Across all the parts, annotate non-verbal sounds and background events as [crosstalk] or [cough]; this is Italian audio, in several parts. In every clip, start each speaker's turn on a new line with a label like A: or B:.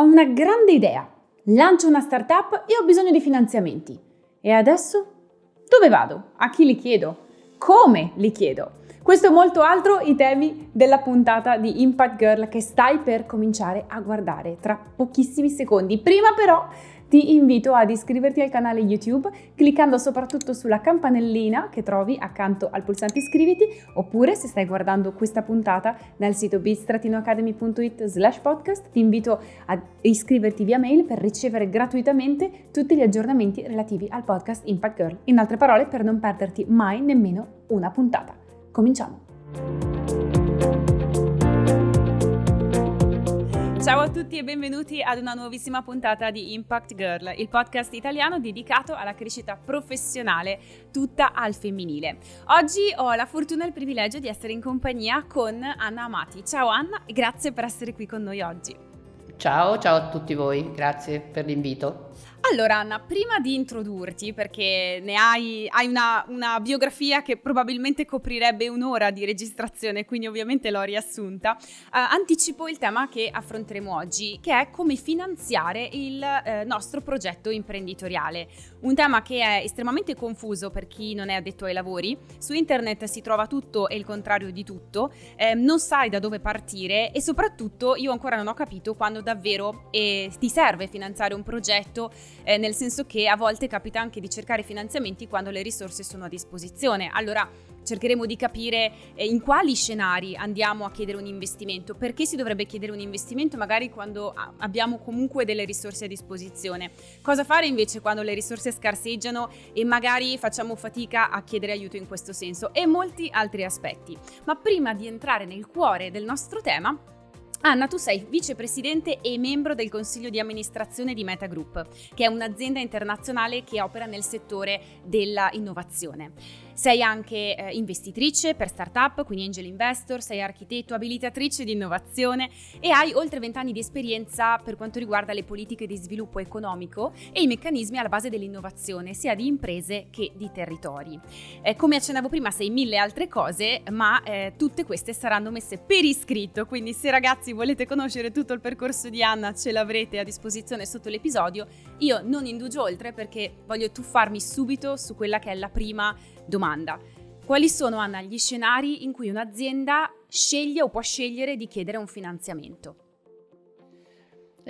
A: Ho una grande idea. Lancio una startup e ho bisogno di finanziamenti. E adesso? Dove vado? A chi li chiedo? Come li chiedo? Questo e molto altro i temi della puntata di Impact Girl che stai per cominciare a guardare tra pochissimi secondi. Prima però ti invito ad iscriverti al canale YouTube cliccando soprattutto sulla campanellina che trovi accanto al pulsante iscriviti oppure se stai guardando questa puntata dal sito bit-academy.it slash podcast ti invito ad iscriverti via mail per ricevere gratuitamente tutti gli aggiornamenti relativi al podcast Impact Girl. In altre parole per non perderti mai nemmeno una puntata. Cominciamo! Ciao a tutti e benvenuti ad una nuovissima puntata di Impact Girl, il podcast italiano dedicato alla crescita professionale tutta al femminile. Oggi ho la fortuna e il privilegio di essere in compagnia con Anna Amati. Ciao Anna e grazie per essere qui con noi oggi.
B: Ciao, ciao a tutti voi, grazie per l'invito.
A: Allora Anna, prima di introdurti, perché ne hai, hai una, una, biografia che probabilmente coprirebbe un'ora di registrazione, quindi ovviamente l'ho riassunta, uh, anticipo il tema che affronteremo oggi, che è come finanziare il uh, nostro progetto imprenditoriale. Un tema che è estremamente confuso per chi non è addetto ai lavori, su internet si trova tutto e il contrario di tutto, eh, non sai da dove partire e soprattutto io ancora non ho capito quando davvero eh, ti serve finanziare un progetto eh, nel senso che a volte capita anche di cercare finanziamenti quando le risorse sono a disposizione. Allora cercheremo di capire eh, in quali scenari andiamo a chiedere un investimento, perché si dovrebbe chiedere un investimento magari quando abbiamo comunque delle risorse a disposizione, cosa fare invece quando le risorse scarseggiano e magari facciamo fatica a chiedere aiuto in questo senso e molti altri aspetti. Ma prima di entrare nel cuore del nostro tema, Anna, tu sei vicepresidente e membro del consiglio di amministrazione di Meta Group, che è un'azienda internazionale che opera nel settore della innovazione. Sei anche eh, investitrice per startup, quindi angel investor, sei architetto, abilitatrice di innovazione e hai oltre 20 anni di esperienza per quanto riguarda le politiche di sviluppo economico e i meccanismi alla base dell'innovazione, sia di imprese che di territori. Eh, come accennavo prima, sei mille altre cose, ma eh, tutte queste saranno messe per iscritto, quindi se ragazzi volete conoscere tutto il percorso di Anna ce l'avrete a disposizione sotto l'episodio. Io non indugio oltre perché voglio tuffarmi subito su quella che è la prima domanda. Quali sono, Anna, gli scenari in cui un'azienda sceglie o può scegliere di chiedere un finanziamento?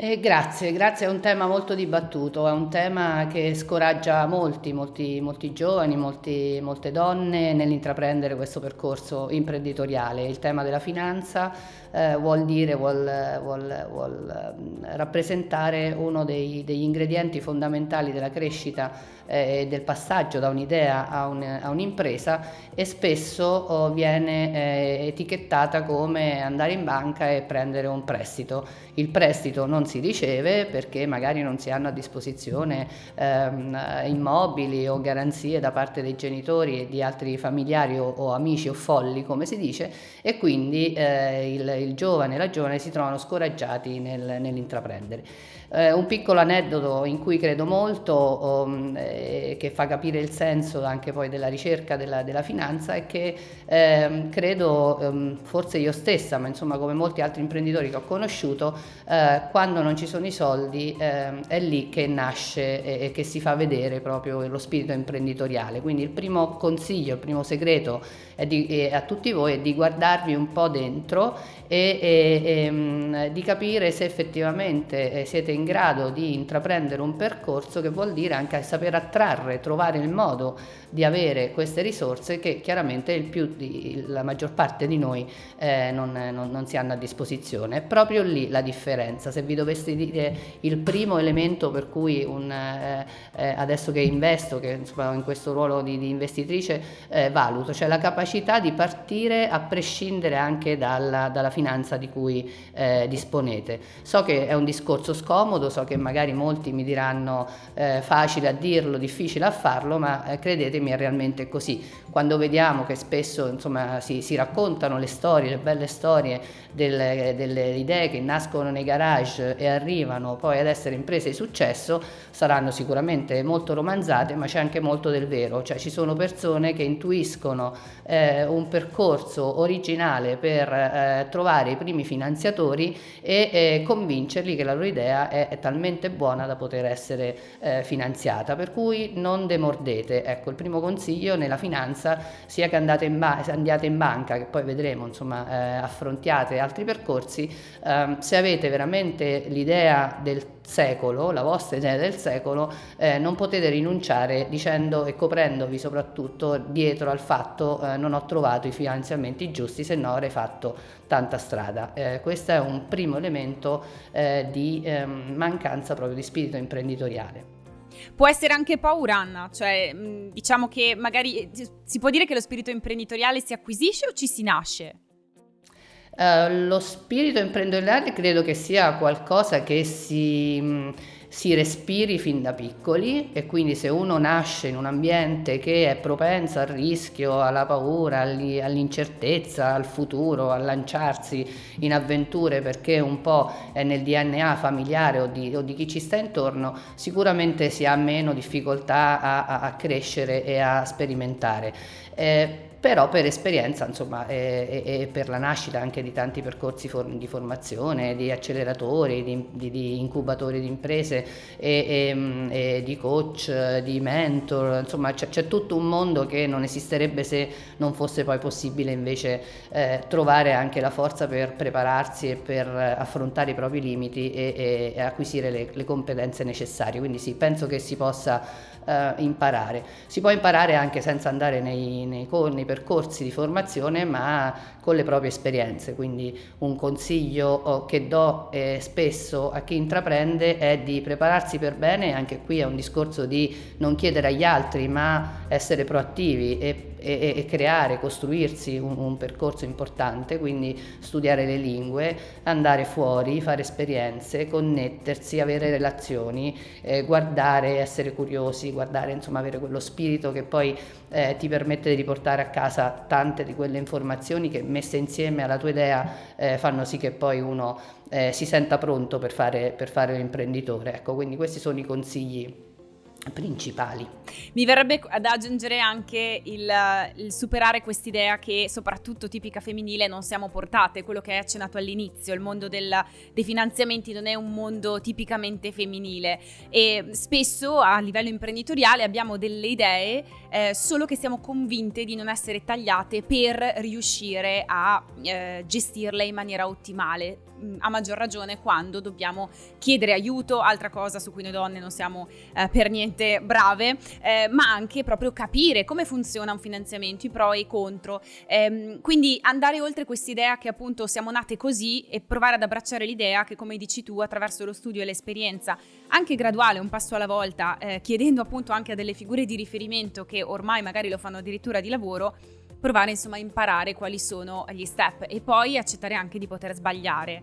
B: Eh, grazie, grazie, è un tema molto dibattuto, è un tema che scoraggia molti, molti, molti giovani, molti, molte donne nell'intraprendere questo percorso imprenditoriale. Il tema della finanza eh, vuol dire, vuol, vuol, vuol mm, rappresentare uno dei, degli ingredienti fondamentali della crescita eh, del passaggio da un'idea a, un, a, un'impresa e spesso oh, viene eh, etichettata come andare in banca e prendere un prestito. Il prestito non si riceve perché magari non si hanno a disposizione ehm, immobili o garanzie da parte dei genitori e di altri familiari o, o amici o folli come si dice e quindi eh, il, il giovane e la giovane si trovano scoraggiati nel, nell'intraprendere. Eh, un piccolo aneddoto in cui credo molto, um, eh, che fa capire il senso anche poi della ricerca della, della finanza, è che eh, credo, um, forse io stessa, ma insomma come molti altri imprenditori che ho conosciuto, eh, quando non ci sono i soldi ehm, è lì che nasce e, e, che si fa vedere proprio lo spirito imprenditoriale. Quindi il primo consiglio, il primo segreto di, a tutti voi è di guardarvi un po' dentro e, e, e ehm, di capire se effettivamente eh, siete in grado di intraprendere un percorso che vuol dire anche saper attrarre, trovare il modo di avere queste risorse che chiaramente di, la maggior parte di noi eh, non, non, non, si hanno a disposizione. È proprio lì la differenza. Se vi dovessi dire il primo elemento per cui un, eh, eh, adesso che investo, che insomma, in questo ruolo di, di investitrice eh, valuto, cioè la capacità di partire a prescindere anche dalla, dalla finanza di cui eh, disponete. So che è un discorso scomodo, so che magari molti mi diranno eh, facile a dirlo, difficile a farlo, ma credete credetemi è realmente così. Quando vediamo che spesso insomma, si, si, raccontano le storie, le belle storie delle, delle, idee che nascono nei garage e arrivano poi ad essere imprese di successo, saranno sicuramente molto romanzate, ma c'è anche molto del vero, cioè ci sono persone che intuiscono eh, un percorso originale per eh, trovare trovare i primi finanziatori e eh, convincerli che la loro idea è, è talmente buona da poter essere eh, finanziata, per cui non demordete. Ecco, il primo consiglio nella finanza sia che andate in, andiate in banca, che poi vedremo, insomma, eh, affrontiate altri percorsi, ehm, se avete veramente l'idea del secolo, la vostra idea del secolo, eh, non potete rinunciare dicendo e coprendovi soprattutto dietro al fatto eh, non ho trovato i finanziamenti giusti, se no avrei fatto tanta strada. Eh, questo è un primo elemento eh, di ehm, mancanza proprio di spirito imprenditoriale.
A: Può essere anche paura, Anna, cioè diciamo che magari si può dire che lo spirito imprenditoriale si acquisisce o ci si nasce?
B: Uh, lo spirito imprenditoriale credo che sia qualcosa che si si respiri fin da piccoli e quindi se uno nasce in un ambiente che è propenso al rischio, alla paura, all'incertezza, al futuro, a lanciarsi in avventure perché un po' è nel DNA familiare o di, o di chi ci sta intorno, sicuramente si ha meno difficoltà a, a, a crescere e a sperimentare. Eh, però per esperienza insomma e, e, per la nascita anche di tanti percorsi for di formazione, di acceleratori, di, di, di incubatori di imprese e, e, di coach, di mentor, insomma c'è tutto un mondo che non esisterebbe se non fosse poi possibile invece eh, trovare anche la forza per prepararsi e per affrontare i propri limiti e, acquisire le, le competenze necessarie, quindi sì, penso che si possa eh, imparare. Si può imparare anche senza andare nei, nei, nei, percorsi di formazione, ma con le proprie esperienze. Quindi un consiglio oh, che do eh, spesso a chi intraprende è di prepararsi per bene, anche qui è un discorso di non chiedere agli altri, ma essere proattivi e e, e creare, costruirsi un, un, percorso importante, quindi studiare le lingue, andare fuori, fare esperienze, connettersi, avere relazioni, eh, guardare, essere curiosi, guardare, insomma avere quello spirito che poi eh, ti permette di riportare a casa tante di quelle informazioni che messe insieme alla tua idea eh, fanno sì che poi uno eh, si senta pronto per fare, per fare l'imprenditore. Ecco, quindi questi sono i consigli principali.
A: Mi verrebbe ad aggiungere anche il, il superare quest'idea che soprattutto tipica femminile non siamo portate, quello che hai accennato all'inizio, il mondo del, dei finanziamenti non è un mondo tipicamente femminile e spesso a livello imprenditoriale abbiamo delle idee eh, solo che siamo convinte di non essere tagliate per riuscire a eh, gestirle in maniera ottimale a maggior ragione quando dobbiamo chiedere aiuto, altra cosa su cui noi donne non siamo eh, per niente brave, eh, ma anche proprio capire come funziona un finanziamento, i pro e i contro. Eh, quindi andare oltre quest'idea che appunto siamo nate così e provare ad abbracciare l'idea che come dici tu attraverso lo studio e l'esperienza, anche graduale, un passo alla volta, eh, chiedendo appunto anche a delle figure di riferimento che ormai magari lo fanno addirittura di lavoro, provare insomma a imparare quali sono gli step e poi accettare anche di poter sbagliare.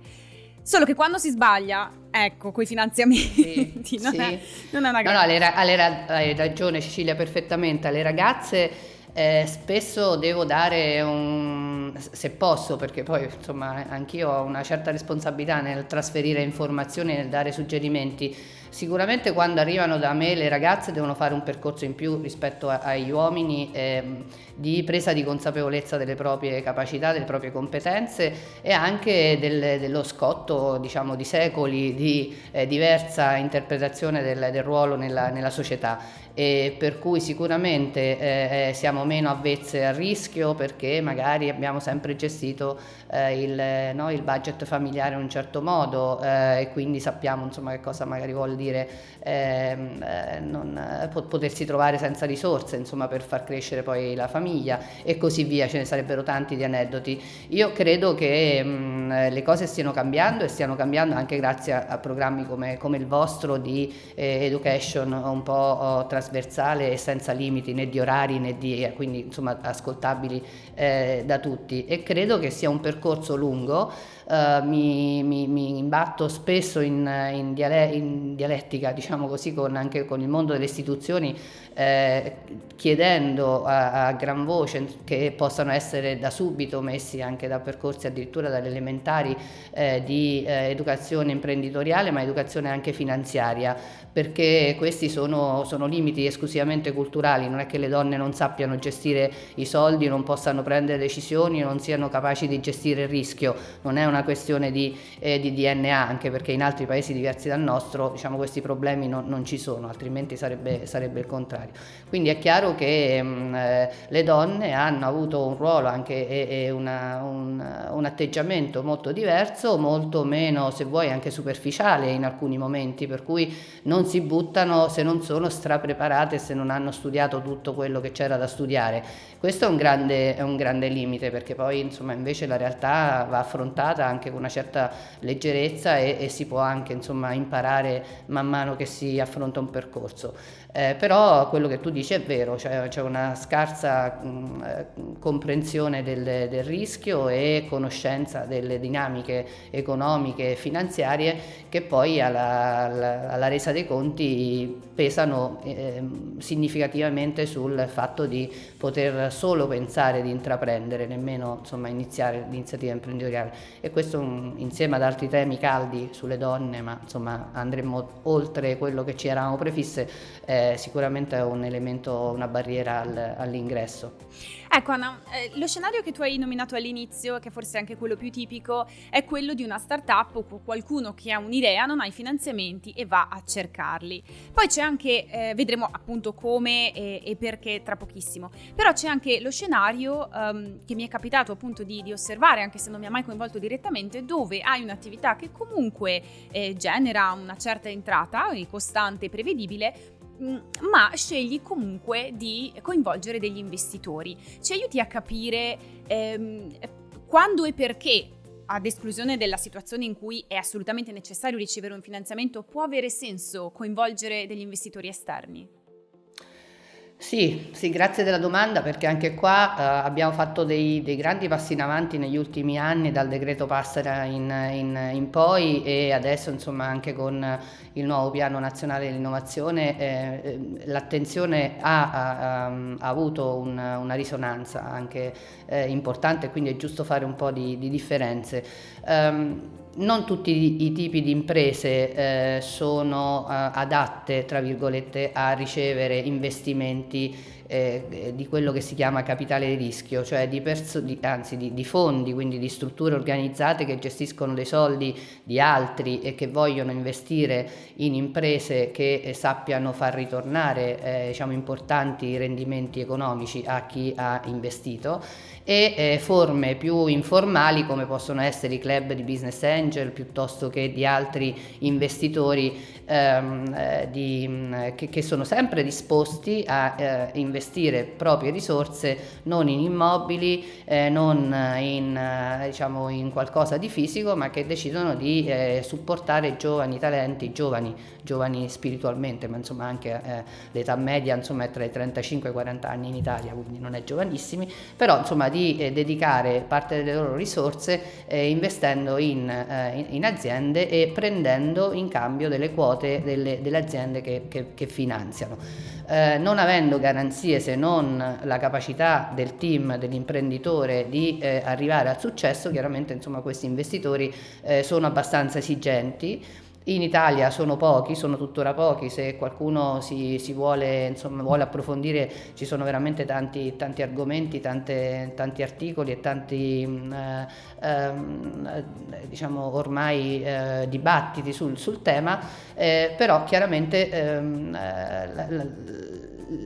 A: Solo che quando si sbaglia, ecco, quei finanziamenti sì, [laughs] non, sì. È, non, è, una
B: gara. No, no, hai, hai ragione Cecilia perfettamente, alle ragazze eh, spesso devo dare un, se posso, perché poi insomma anch'io ho una certa responsabilità nel trasferire informazioni, nel dare suggerimenti, Sicuramente quando arrivano da me le ragazze devono fare un percorso in più rispetto a, agli uomini ehm, di presa di consapevolezza delle proprie capacità, delle proprie competenze e anche del, dello scotto diciamo, di secoli di eh, diversa interpretazione del, del ruolo nella, nella società. E per cui sicuramente eh, eh, siamo meno avvezze al rischio perché magari abbiamo sempre gestito eh, il, no, il, budget familiare in un certo modo eh, e quindi sappiamo insomma che cosa magari vuol dire ehm, eh, non, eh, potersi trovare senza risorse insomma per far crescere poi la famiglia e così via, ce ne sarebbero tanti di aneddoti. Io credo che mh, mm, le cose stiano cambiando e stiano cambiando anche grazie a, a programmi come, come, il vostro di education un po' oh, trasversale e senza limiti né di orari né di, eh, quindi insomma ascoltabili eh, da tutti e credo che sia un percorso lungo eh, mi, mi, mi, imbatto spesso in, in, diale, in dialettica, diciamo così, con, anche con il mondo delle istituzioni, eh, chiedendo a, a, gran voce che possano essere da subito messi anche da percorsi addirittura dalle elementari eh, di eh, educazione imprenditoriale ma educazione anche finanziaria perché questi sono, sono, limiti esclusivamente culturali, non è che le donne non sappiano gestire i soldi, non possano prendere decisioni, non siano capaci di gestire il rischio, non è una questione di, eh, di DNA, anche perché in altri paesi diversi dal nostro diciamo, questi problemi non, non ci sono, altrimenti sarebbe, sarebbe, il contrario. Quindi è chiaro che mh, mm, eh, le donne hanno avuto un ruolo anche e, e una, un, un atteggiamento molto diverso, molto meno, se vuoi, anche superficiale in alcuni momenti, per cui non si buttano se non sono strapreparate, se non hanno studiato tutto quello che c'era da studiare. Questo è un, grande, è un grande limite perché poi insomma invece la realtà va affrontata anche con una certa leggerezza e, e si può anche insomma imparare man mano che si affronta un percorso. Eh, però quello che tu dici è vero, cioè c'è una scarsa mh, eh, comprensione del, del, rischio e conoscenza delle dinamiche economiche e finanziarie che poi alla, alla, alla resa dei conti pesano eh, significativamente sul fatto di poter solo pensare di intraprendere, nemmeno insomma, iniziare l'iniziativa imprenditoriale. E questo un, insieme ad altri temi caldi sulle donne, ma insomma andremo oltre quello che ci eravamo prefisse, eh, sicuramente è un elemento, una barriera al, all'ingresso.
A: Ecco Anna, eh, lo scenario che tu hai nominato all'inizio, che forse è anche quello più tipico, è quello di una startup o qualcuno che ha un'idea, non ha i finanziamenti e va a cercarli. Poi c'è anche, eh, vedremo appunto come e, e, perché tra pochissimo, però c'è anche lo scenario um, che mi è capitato appunto di, di, osservare, anche se non mi ha mai coinvolto direttamente, dove hai un'attività che comunque eh, genera una certa entrata, costante e prevedibile, ma scegli comunque di coinvolgere degli investitori. Ci aiuti a capire ehm, quando e perché ad esclusione della situazione in cui è assolutamente necessario ricevere un finanziamento, può avere senso coinvolgere degli investitori esterni?
B: Sì, sì, grazie della domanda perché anche qua eh, abbiamo fatto dei, dei, grandi passi in avanti negli ultimi anni dal decreto Passera in, in, in poi e adesso insomma anche con il nuovo piano nazionale dell'innovazione eh, eh l'attenzione ha, ha, ha, avuto un, una risonanza anche eh, importante quindi è giusto fare un po' di, di differenze. Um, non tutti i tipi di imprese eh, sono eh, adatte, tra virgolette, a ricevere investimenti eh, di quello che si chiama capitale di rischio, cioè di, di, anzi di, di, fondi, quindi di strutture organizzate che gestiscono dei soldi di altri e che vogliono investire in imprese che eh, sappiano far ritornare eh, diciamo, importanti rendimenti economici a chi ha investito e eh, forme più informali come possono essere i club di business angel piuttosto che di altri investitori ehm, eh, mm, che, che, sono sempre disposti a eh, investire proprie risorse non in immobili, eh, non in, eh, diciamo, in, qualcosa di fisico, ma che decidono di eh, supportare giovani talenti, giovani, giovani spiritualmente, ma insomma anche eh, l'età media insomma, è tra i 35 e i 40 anni in Italia, quindi non è giovanissimi, però insomma di dedicare parte delle loro risorse investendo in, in, aziende e prendendo in cambio delle quote delle, delle aziende che, che, che finanziano. Eh, non avendo garanzie se non la capacità del team, dell'imprenditore di eh, arrivare al successo, chiaramente insomma, questi investitori eh, sono abbastanza esigenti. In Italia sono pochi, sono tuttora pochi, se qualcuno si, si vuole, insomma, vuole, approfondire ci sono veramente tanti, tanti argomenti, tante, tanti articoli e tanti mm, eh, eh, diciamo ormai eh, dibattiti sul, sul tema, eh, però chiaramente ehm, eh, la, la,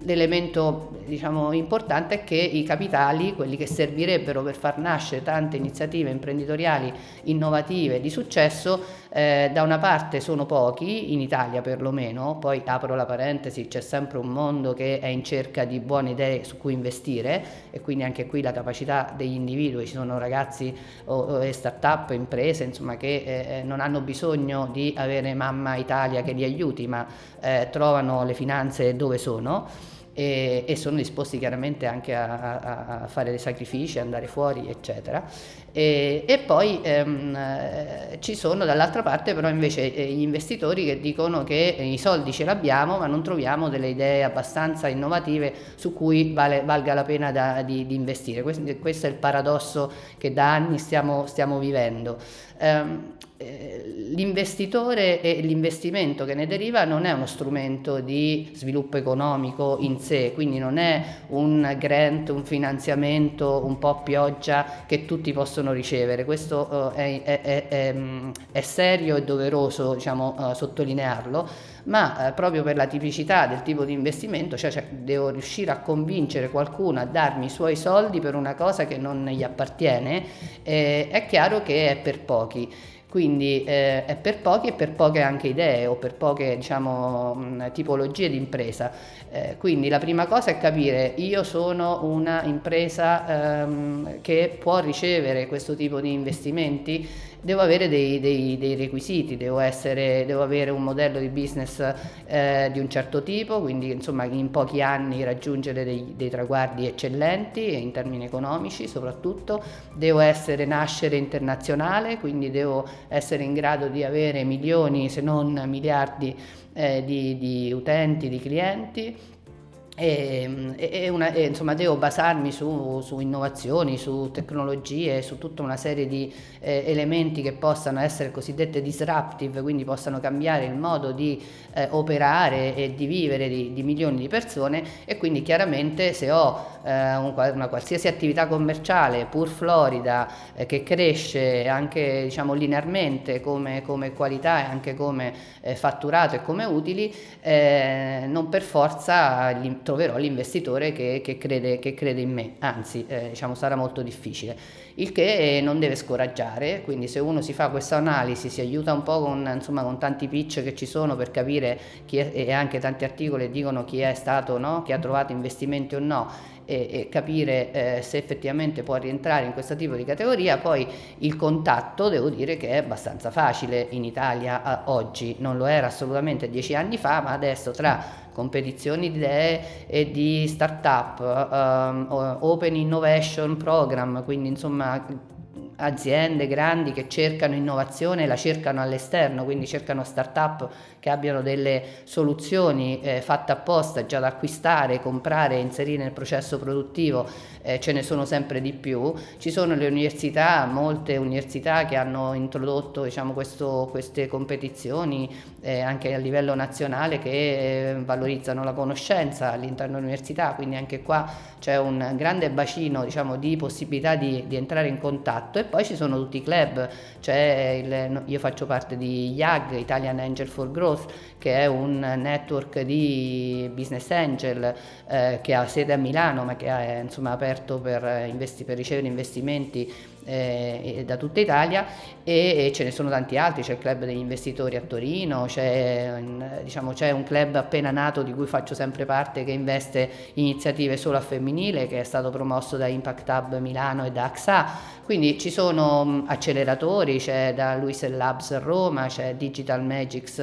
B: l'elemento diciamo, importante è che i capitali, quelli che servirebbero per far nascere tante iniziative imprenditoriali innovative di successo, eh, da una parte sono pochi, in Italia perlomeno, poi apro la parentesi, c'è sempre un mondo che è in cerca di buone idee su cui investire e quindi anche qui la capacità degli individui, ci sono ragazzi o, o start-up, imprese insomma, che eh, eh non hanno bisogno di avere mamma Italia che li aiuti, ma eh, trovano le finanze dove sono e, sono disposti chiaramente anche a, a, a, fare dei sacrifici, andare fuori, eccetera. E, e poi ehm, eh, ci sono dall'altra parte però invece eh, gli investitori che dicono che i soldi ce l'abbiamo ma non troviamo delle idee abbastanza innovative su cui vale, valga la pena da, di, di, investire. Questo, questo, è il paradosso che da anni stiamo, stiamo vivendo. Um, l'investitore e l'investimento che ne deriva non è uno strumento di sviluppo economico in sé, quindi non è un grant, un finanziamento, un po' pioggia che tutti possono ricevere. Questo uh, è, è, è, è, serio e doveroso diciamo, uh, sottolinearlo, ma uh, proprio per la tipicità del tipo di investimento, cioè, cioè, devo riuscire a convincere qualcuno a darmi i suoi soldi per una cosa che non gli appartiene, eh, è chiaro che è per pochi. Quindi eh, è per pochi e per poche anche idee o per poche diciamo, mh, tipologie di impresa. Eh, quindi la prima cosa è capire io sono una impresa ehm, che può ricevere questo tipo di investimenti devo avere dei, dei, dei requisiti, devo, essere, devo, avere un modello di business eh, di un certo tipo, quindi insomma in pochi anni raggiungere dei, dei traguardi eccellenti in termini economici soprattutto, devo essere nascere internazionale, quindi devo essere in grado di avere milioni se non miliardi eh, di, di utenti, di clienti e, e, una, e, insomma devo basarmi su, su, innovazioni, su tecnologie, su tutta una serie di eh, elementi che possano essere cosiddette disruptive, quindi possano cambiare il modo di eh, operare e di vivere di, di, milioni di persone. E quindi chiaramente se ho una qualsiasi attività commerciale pur florida eh, che cresce anche diciamo linearmente come, come qualità e anche come eh, fatturato e come utili, eh, non per forza troverò l'investitore che, che, crede, che, crede, in me, anzi eh, diciamo, sarà molto difficile, il che non deve scoraggiare, quindi se uno si fa questa analisi, si aiuta un po' con, insomma, con tanti pitch che ci sono per capire chi è, e anche tanti articoli dicono chi è stato, no? chi ha trovato investimenti o no, e, e capire eh, se effettivamente può rientrare in questo tipo di categoria, poi il contatto devo dire che è abbastanza facile in Italia oggi, non lo era assolutamente dieci anni fa, ma adesso tra competizioni di idee e di start-up, um, open innovation program, quindi insomma aziende grandi che cercano innovazione la cercano all'esterno, quindi cercano start-up che abbiano delle soluzioni eh, fatte apposta già da acquistare, comprare e inserire nel processo produttivo, eh, ce ne sono sempre di più. Ci sono le università, molte università che hanno introdotto diciamo, questo, queste competizioni eh, anche a livello nazionale che eh, valorizzano la conoscenza all'interno dell'università, quindi anche qua c'è un grande bacino diciamo, di possibilità di, di, entrare in contatto e poi ci sono tutti i club, il, io faccio parte di IAG, Italian Angel for Growth, che è un network di business angel eh, che ha sede a Milano ma che è insomma, aperto per, investi- per ricevere investimenti eh, da tutta Italia e, ce ne sono tanti altri, c'è il club degli investitori a Torino, c'è, diciamo, un club appena nato di cui faccio sempre parte che investe iniziative solo a femminile che è stato promosso da Impact Hub Milano e da AXA, quindi ci sono acceleratori, c'è da Luis Labs a Roma, c'è Digital Magics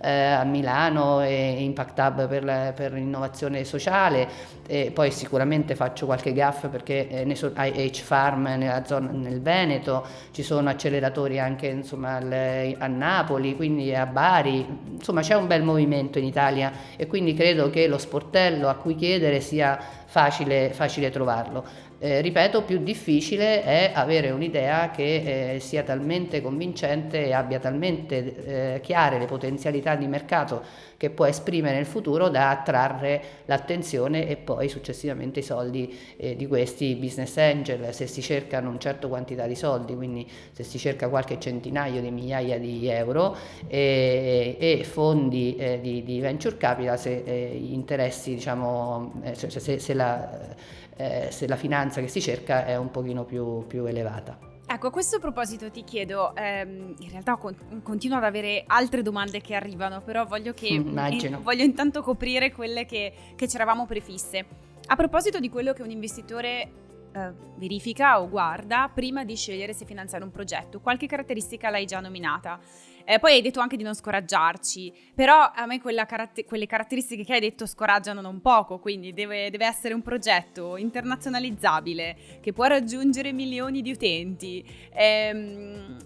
B: eh, a Milano e Impact Hub per, per l'innovazione sociale, e poi sicuramente faccio qualche gaff perché eh, ne so, IH Farm nella zona, nel Veneto, ci sono acceleratori anche insomma, a Napoli, quindi a Bari, insomma c'è un bel movimento in Italia e quindi credo che lo sportello a cui chiedere sia facile, facile trovarlo. Eh, ripeto, più difficile è avere un'idea che eh, sia talmente convincente e abbia talmente eh, chiare le potenzialità di mercato che può esprimere nel futuro da attrarre l'attenzione e poi successivamente i soldi eh, di questi business angel se si cercano un certo quantità di soldi, quindi se si cerca qualche centinaio di migliaia di euro e, e fondi eh, di, di, venture capital se eh, gli interessi, diciamo, cioè, se, se la eh, se la finanza che si cerca è un pochino più, più elevata.
A: Ecco, a questo proposito ti chiedo, ehm, in realtà con- continuo ad avere altre domande che arrivano, però voglio, che, in, voglio intanto coprire quelle che, che ci eravamo prefisse. A proposito di quello che un investitore eh, verifica o guarda prima di scegliere se finanziare un progetto. Qualche caratteristica l'hai già nominata. Eh, poi hai detto anche di non scoraggiarci, però a me caratter- quelle caratteristiche che hai detto scoraggiano non poco, quindi deve, deve, essere un progetto internazionalizzabile che può raggiungere milioni di utenti. Ehm,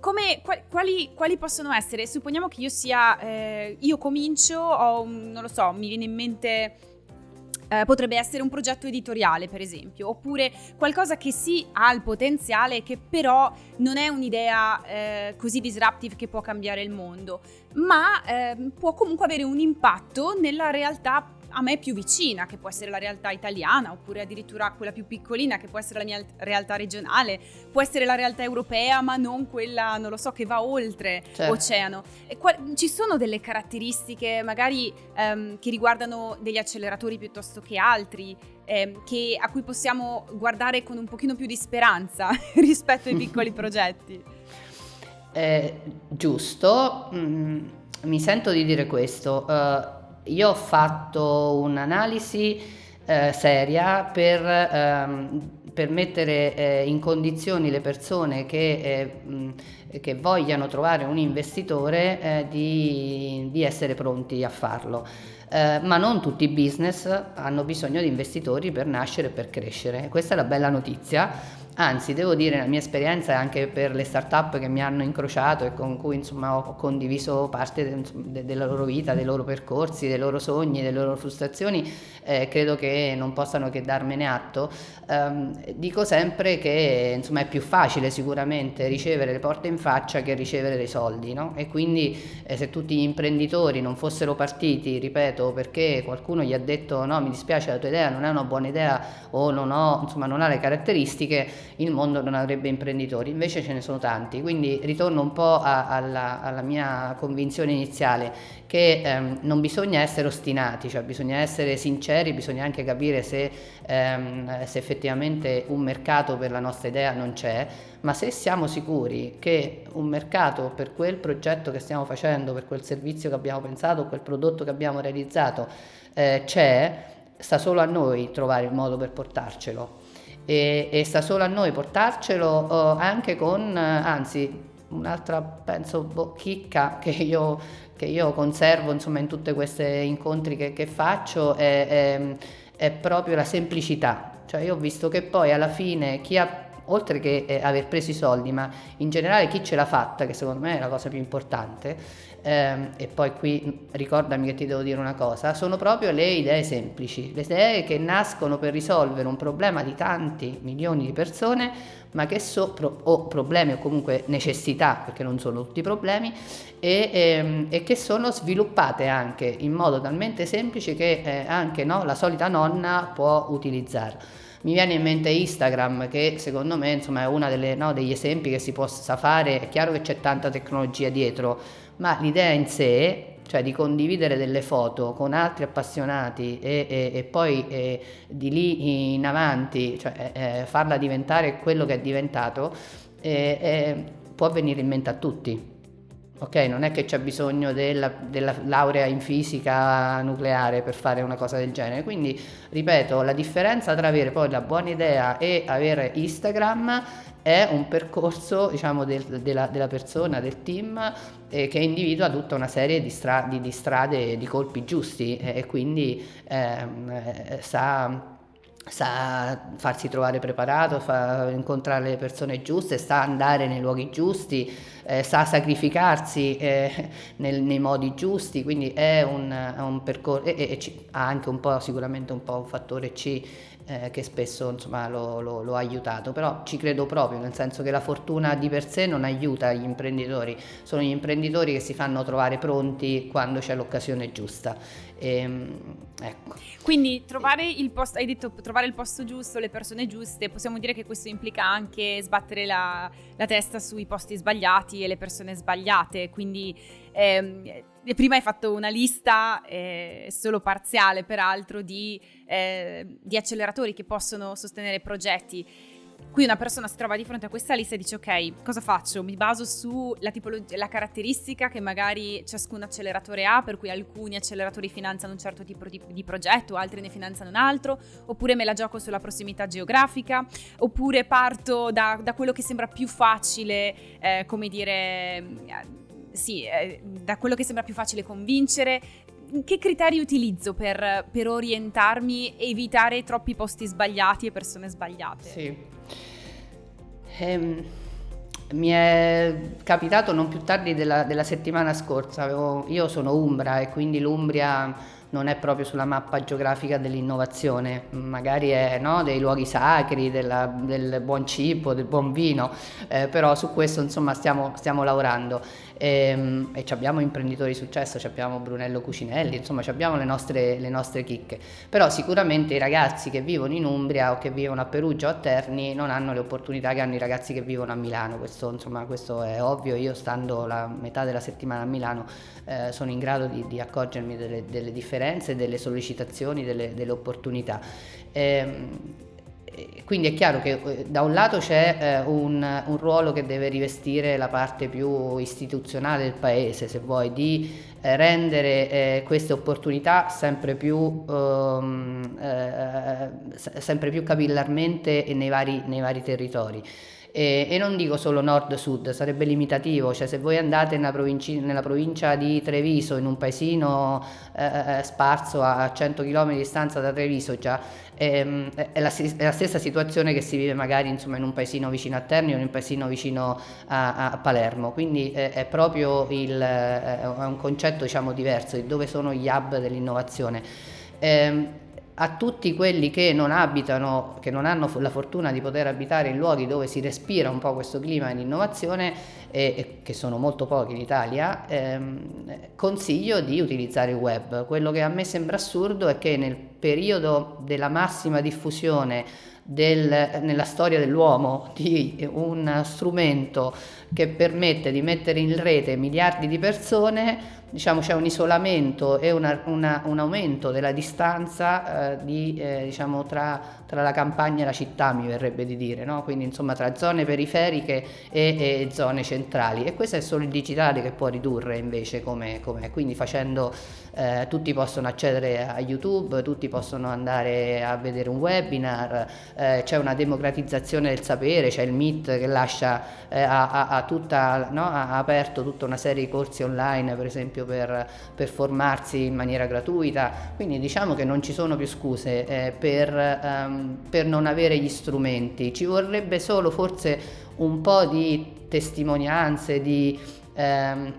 A: come, quali, quali, possono essere? Supponiamo che io sia, eh, io comincio, ho, non lo so, mi viene in mente eh, potrebbe essere un progetto editoriale, per esempio, oppure qualcosa che sì ha il potenziale, che però non è un'idea eh, così disruptive che può cambiare il mondo, ma eh, può comunque avere un impatto nella realtà a me più vicina, che può essere la realtà italiana, oppure addirittura quella più piccolina, che può essere la mia realtà regionale, può essere la realtà europea, ma non quella, non lo so, che va oltre certo. oceano. Ci sono delle caratteristiche, magari ehm, che riguardano degli acceleratori piuttosto che altri, ehm, che, a cui possiamo guardare con un pochino più di speranza [laughs] rispetto ai piccoli [laughs] progetti.
B: Eh, giusto, mm, mi sento di dire questo. Uh, io ho fatto un'analisi eh, seria per, ehm, per mettere eh, in condizioni le persone che, eh, che vogliano trovare un investitore eh, di, di essere pronti a farlo. Eh, ma non tutti i business hanno bisogno di investitori per nascere e per crescere. Questa è la bella notizia Anzi, devo dire, la mia esperienza anche per le start-up che mi hanno incrociato e con cui insomma, ho condiviso parte de, de, della loro vita, dei loro percorsi, dei loro sogni, delle loro frustrazioni, eh, credo che non possano che darmene atto. Um, dico sempre che insomma, è più facile sicuramente ricevere le porte in faccia che ricevere dei soldi, no? E quindi eh, se tutti gli imprenditori non fossero partiti, ripeto, perché qualcuno gli ha detto no, mi dispiace la tua idea, non è una buona idea o non, ho, insomma, non ha le caratteristiche, il mondo non avrebbe imprenditori, invece ce ne sono tanti, quindi ritorno un po' a, alla, alla, mia convinzione iniziale che ehm, non bisogna essere ostinati, cioè bisogna essere sinceri, bisogna anche capire se, ehm, se effettivamente un mercato per la nostra idea non c'è, ma se siamo sicuri che un mercato per quel progetto che stiamo facendo, per quel servizio che abbiamo pensato, quel prodotto che abbiamo realizzato eh, c'è, sta solo a noi trovare il modo per portarcelo e, e sta solo a noi portarcelo uh, anche con, anzi un'altra penso boh, chicca [laughs] che io, che io conservo insomma in tutti questi incontri che, che faccio è, è, è, proprio la semplicità. Cioè io ho visto che poi alla fine chi ha oltre che eh, aver preso i soldi ma in generale chi ce l'ha fatta che secondo me è la cosa più importante ehm, e poi qui ricordami che ti devo dire una cosa, sono proprio le idee semplici, le idee che nascono per risolvere un problema di tanti milioni di persone, ma che sono pro, o problemi o comunque necessità, perché non sono tutti problemi, e, ehm, e che sono sviluppate anche in modo talmente semplice che eh, anche no, la solita nonna può utilizzare. Mi viene in mente Instagram che secondo me insomma, è uno no, degli esempi che si possa fare, è chiaro che c'è tanta tecnologia dietro, ma l'idea in sé, cioè di condividere delle foto con altri appassionati e, e, e poi eh, di lì in avanti, cioè eh, farla diventare quello che è diventato, eh, eh può venire in mente a tutti. Ok, non è che c'è bisogno della, della, laurea in fisica nucleare per fare una cosa del genere. Quindi, ripeto, la differenza tra avere poi la buona idea e avere Instagram è un percorso diciamo, del, della, della, persona, del team eh, che individua tutta una serie di, stra- di, di strade, di colpi giusti eh, e quindi ehm, eh, sa sa farsi trovare preparato, fa incontrare le persone giuste, sa andare nei luoghi giusti, eh, sa sacrificarsi eh, nel, nei modi giusti, quindi è un, un percorso e, e, e, ha anche un po' sicuramente un po' un fattore C eh, che spesso insomma, lo, lo, lo, ha aiutato, però ci credo proprio, nel senso che la fortuna di per sé non aiuta gli imprenditori, sono gli imprenditori che si fanno trovare pronti quando c'è l'occasione giusta. E, ehm, ecco.
A: Quindi trovare il posto, hai detto trovare il posto giusto, le persone giuste, possiamo dire che questo implica anche sbattere la, la testa sui posti sbagliati e le persone sbagliate, quindi ehm, prima hai fatto una lista eh, solo parziale, peraltro, di, eh, di, acceleratori che possono sostenere progetti. Qui una persona si trova di fronte a questa lista e dice ok, cosa faccio? Mi baso sulla tipologia, la caratteristica che magari ciascun acceleratore ha, per cui alcuni acceleratori finanziano un certo tipo di, di progetto, altri ne finanziano un altro, oppure me la gioco sulla prossimità geografica, oppure parto da, da quello che sembra più facile, eh, come dire, eh, sì, eh, da quello che sembra più facile convincere, che criteri utilizzo per, per, orientarmi evitare troppi posti sbagliati e persone sbagliate?
B: Sì. Ehm, mi è capitato non più tardi della, della settimana scorsa, Avevo, io sono Umbra e quindi l'Umbria non è proprio sulla mappa geografica dell'innovazione, magari è no, dei luoghi sacri, della, del buon cibo, del buon vino, eh, però su questo insomma stiamo, stiamo lavorando. E, ehm, e abbiamo imprenditori di successo, abbiamo Brunello Cucinelli, insomma abbiamo le nostre, le nostre chicche, però sicuramente i ragazzi che vivono in Umbria o che vivono a Perugia o a Terni non hanno le opportunità che hanno i ragazzi che vivono a Milano, questo, insomma, questo è ovvio, io stando la metà della settimana a Milano eh, sono in grado di, di accorgermi delle, delle, differenze, delle sollecitazioni, delle, delle opportunità. Eh, quindi è chiaro che eh, da un lato c'è eh, un, un, ruolo che deve rivestire la parte più istituzionale del paese, se vuoi, di eh, rendere queste opportunità sempre più, ehm, eh, sempre più capillarmente nei vari, nei vari territori. E, e, non dico solo nord-sud, sarebbe limitativo, cioè se voi andate nella, nella provincia di Treviso, in un paesino eh, eh sparso a 100 km di distanza da Treviso già, ehm, è, la, è, la, stessa situazione che si vive magari insomma, in un paesino vicino a Terni o in un paesino vicino a, a Palermo, quindi è, è proprio il, è un concetto diciamo, diverso di dove sono gli hub dell'innovazione. Eh, a tutti quelli che non abitano, che non hanno la fortuna di poter abitare in luoghi dove si respira un po' questo clima di innovazione, e, e che sono molto pochi in Italia, ehm, consiglio di utilizzare il web. Quello che a me sembra assurdo è che nel periodo della massima diffusione del, nella storia dell'uomo [laughs] di un strumento che permette di mettere in rete miliardi di persone, diciamo, c'è un isolamento e una, una, un aumento della distanza eh, di, eh, diciamo, tra, tra, la campagna e la città, mi verrebbe di dire, no? quindi insomma tra zone periferiche e, e, zone centrali e questo è solo il digitale che può ridurre invece come, come quindi facendo eh, tutti possono accedere a YouTube, tutti possono andare a vedere un webinar, eh, c'è una democratizzazione del sapere, c'è il MIT che lascia, eh, ha, ha, tutta, no? ha aperto tutta una serie di corsi online per esempio per, per, formarsi in maniera gratuita, quindi diciamo che non ci sono più scuse eh, per, um, per non avere gli strumenti, ci vorrebbe solo forse un po' di testimonianze, di... Um,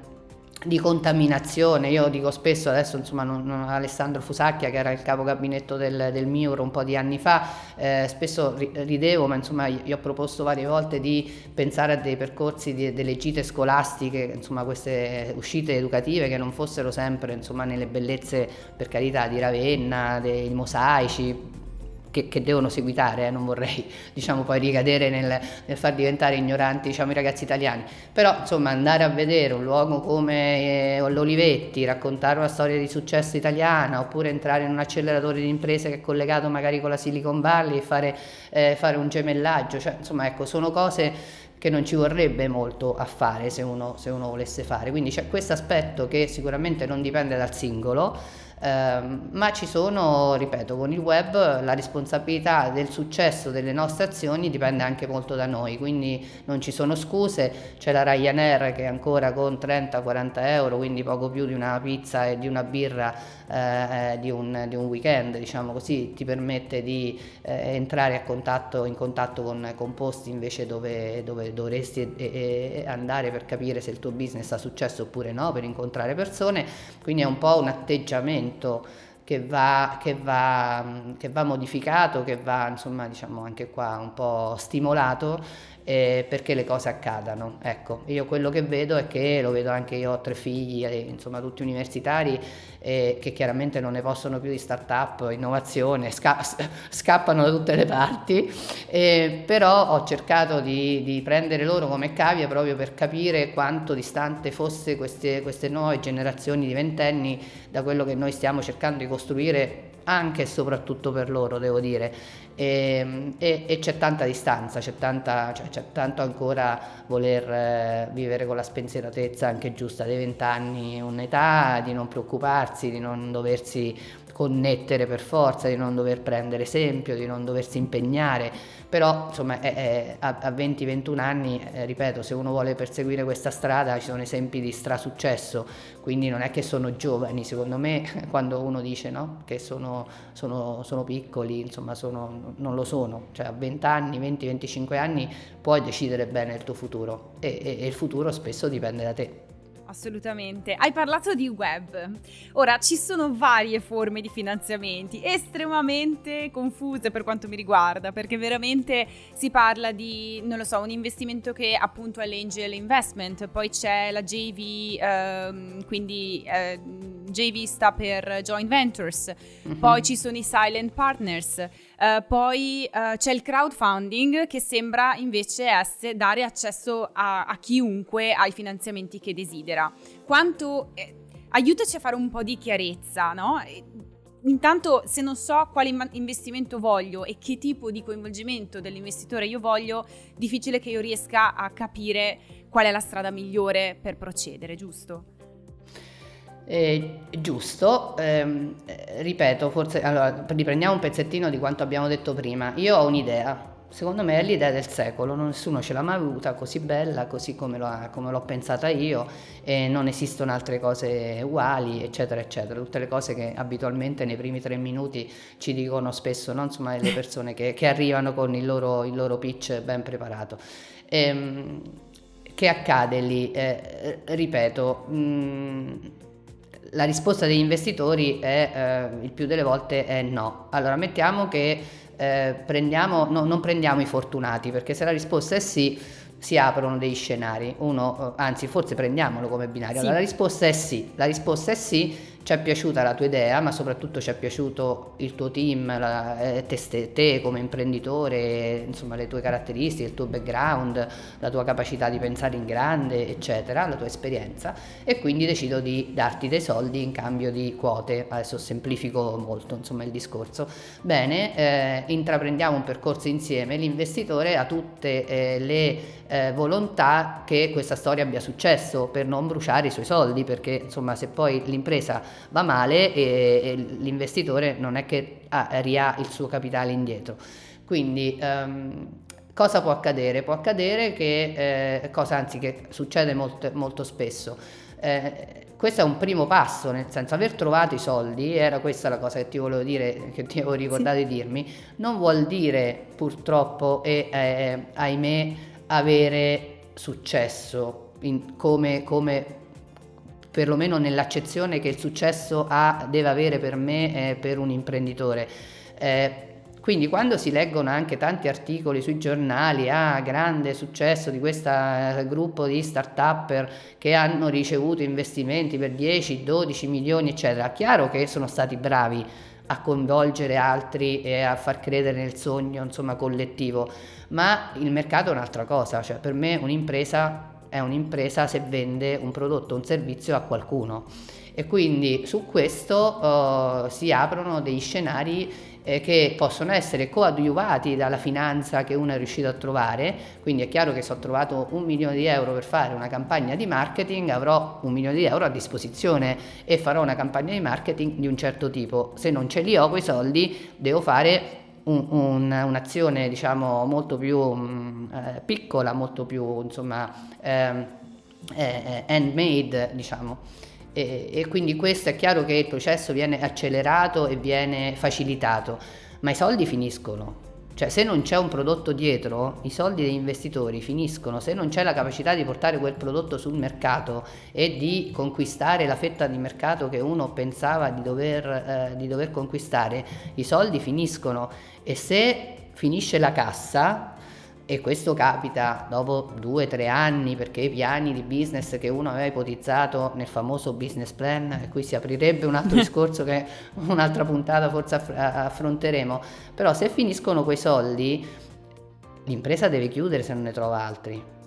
B: di contaminazione. Io dico spesso, adesso insomma non, non, Alessandro Fusacchia che era il capo gabinetto del, del MIUR un po' di anni fa, eh, spesso ridevo, ma insomma io ho proposto varie volte di pensare a dei percorsi, di, delle gite scolastiche, insomma queste uscite educative che non fossero sempre insomma nelle bellezze per carità di Ravenna, dei mosaici, che, che, devono seguitare, eh, non vorrei [laughs] diciamo, poi ricadere nel, nel, far diventare ignoranti diciamo, i ragazzi italiani, però insomma andare a vedere un luogo come eh, l'Olivetti, raccontare una storia di successo italiana oppure entrare in un acceleratore di imprese che è collegato magari con la Silicon Valley e fare, eh, fare un gemellaggio, cioè, insomma ecco sono cose che non ci vorrebbe molto a fare se uno, se uno volesse fare, quindi c'è questo aspetto che sicuramente non dipende dal singolo, eh, ma ci sono, ripeto, con il web la responsabilità del successo delle nostre azioni dipende anche molto da noi, quindi non ci sono scuse, c'è la Ryanair che ancora con 30-40 euro, quindi poco più di una pizza e di una birra eh, di, un, di, un, weekend, diciamo così, ti permette di eh, entrare contatto, in contatto con, con posti invece dove, dove dovresti e, andare per capire se il tuo business ha successo oppure no, per incontrare persone, quindi è un po' un atteggiamento che va, che va, che va modificato, che va insomma diciamo anche qua un po' stimolato eh, perché le cose accadano. Ecco, io quello che vedo è che, lo vedo anche io ho tre figli, eh, insomma tutti universitari, eh, che chiaramente non ne possono più di start-up, innovazione, sca scappano da tutte le parti, eh, però ho cercato di, di, prendere loro come cavia proprio per capire quanto distante fosse queste, queste nuove generazioni di ventenni da quello che noi stiamo cercando di costruire anche e soprattutto per loro, devo dire. E, e, e c'è tanta distanza, cioè, c'è, tanto ancora voler eh, vivere con la spensieratezza anche giusta dei vent'anni, un'età di non preoccuparsi, di non doversi connettere per forza, di non dover prendere esempio, di non doversi impegnare, però insomma è, è, a, a 20-21 anni, eh, ripeto, se uno vuole perseguire questa strada ci sono esempi di strasuccesso, quindi non è che sono giovani, secondo me [laughs] quando uno dice no, che sono, sono, sono piccoli, insomma sono, non lo sono, cioè a 20 anni, 20-25 anni puoi decidere bene il tuo futuro. E, e, e il futuro spesso dipende da te
A: assolutamente. Hai parlato di web. Ora, ci sono varie forme di finanziamenti, estremamente confuse per quanto mi riguarda, perché veramente si parla di, non lo so, un investimento che appunto è l'angel investment, poi c'è la JV, ehm, quindi eh, JV sta per joint ventures, mm-hmm. poi ci sono i silent partners. Uh, poi uh, c'è il crowdfunding che sembra invece essere, dare accesso a, a, chiunque ai finanziamenti che desidera. Quanto, eh, aiutaci a fare un po' di chiarezza, no? Intanto, se non so quale investimento voglio e che tipo di coinvolgimento dell'investitore io voglio, difficile che io riesca a capire qual è la strada migliore per procedere, giusto?
B: Eh, giusto, ehm, ripeto, forse allora, riprendiamo un pezzettino di quanto abbiamo detto prima. Io ho un'idea, secondo me è l'idea del secolo, nessuno ce l'ha mai avuta così bella, così come, l'ho pensata io, e non esistono altre cose uguali, eccetera, eccetera. Tutte le cose che abitualmente nei primi tre minuti ci dicono spesso, no? Insomma, le persone che, che arrivano con il loro, il loro, pitch ben preparato. Ehm, che accade lì? Eh, ripeto, mh, mm, la risposta degli investitori è eh, il più delle volte è no. Allora mettiamo che eh, prendiamo, no, non prendiamo i fortunati perché se la risposta è sì si aprono dei scenari. Uno, eh, anzi forse prendiamolo come binario. Sì. Allora, la risposta è sì. La risposta è sì ci è piaciuta la tua idea, ma soprattutto ci è piaciuto il tuo team, la, eh, te, te, come imprenditore, insomma le tue caratteristiche, il tuo background, la tua capacità di pensare in grande, eccetera, la tua esperienza e quindi decido di darti dei soldi in cambio di quote. Adesso semplifico molto insomma il discorso. Bene, eh, intraprendiamo un percorso insieme, l'investitore ha tutte eh, le eh, volontà che questa storia abbia successo per non bruciare i suoi soldi, perché insomma se poi l'impresa va male e, e l'investitore non è che ha, ria il suo capitale indietro. Quindi um, cosa può accadere? Può accadere che, eh, cosa anzi che succede molto, molto spesso, eh, questo è un primo passo, nel senso aver trovato i soldi, era questa la cosa che ti volevo dire, che ti avevo ricordato sì. di dirmi, non vuol dire purtroppo e eh, ahimè avere successo in, come, come perlomeno nell'accezione che il successo ha, deve avere per me e per un imprenditore. Eh, quindi quando si leggono anche tanti articoli sui giornali, ah, grande successo di questo eh, gruppo di start-upper che hanno ricevuto investimenti per 10, 12 milioni, eccetera, chiaro che sono stati bravi a coinvolgere altri e a far credere nel sogno, insomma, collettivo, ma il mercato è un'altra cosa, cioè per me un'impresa è un'impresa se vende un prodotto o un servizio a qualcuno. E quindi su questo uh, si aprono dei scenari eh, che possono essere coadiuvati dalla finanza che uno è riuscito a trovare, quindi è chiaro che se ho trovato un milione di euro per fare una campagna di marketing avrò un milione di euro a disposizione e farò una campagna di marketing di un certo tipo, se non ce li ho quei soldi devo fare un, un, un'azione diciamo molto più mh, mm, eh, piccola, molto più insomma ehm, eh, eh, handmade diciamo. E, e, quindi questo è chiaro che il processo viene accelerato e viene facilitato, ma i soldi finiscono. Cioè se non c'è un prodotto dietro, i soldi degli investitori finiscono, se non c'è la capacità di portare quel prodotto sul mercato e di conquistare la fetta di mercato che uno pensava di dover, eh, di dover conquistare, i soldi finiscono e se finisce la cassa, e questo capita dopo due o tre anni perché i piani di business che uno aveva ipotizzato nel famoso business plan, e qui si aprirebbe un altro [laughs] discorso che un'altra puntata forse affronteremo, però se finiscono quei soldi l'impresa deve chiudere se non ne trova altri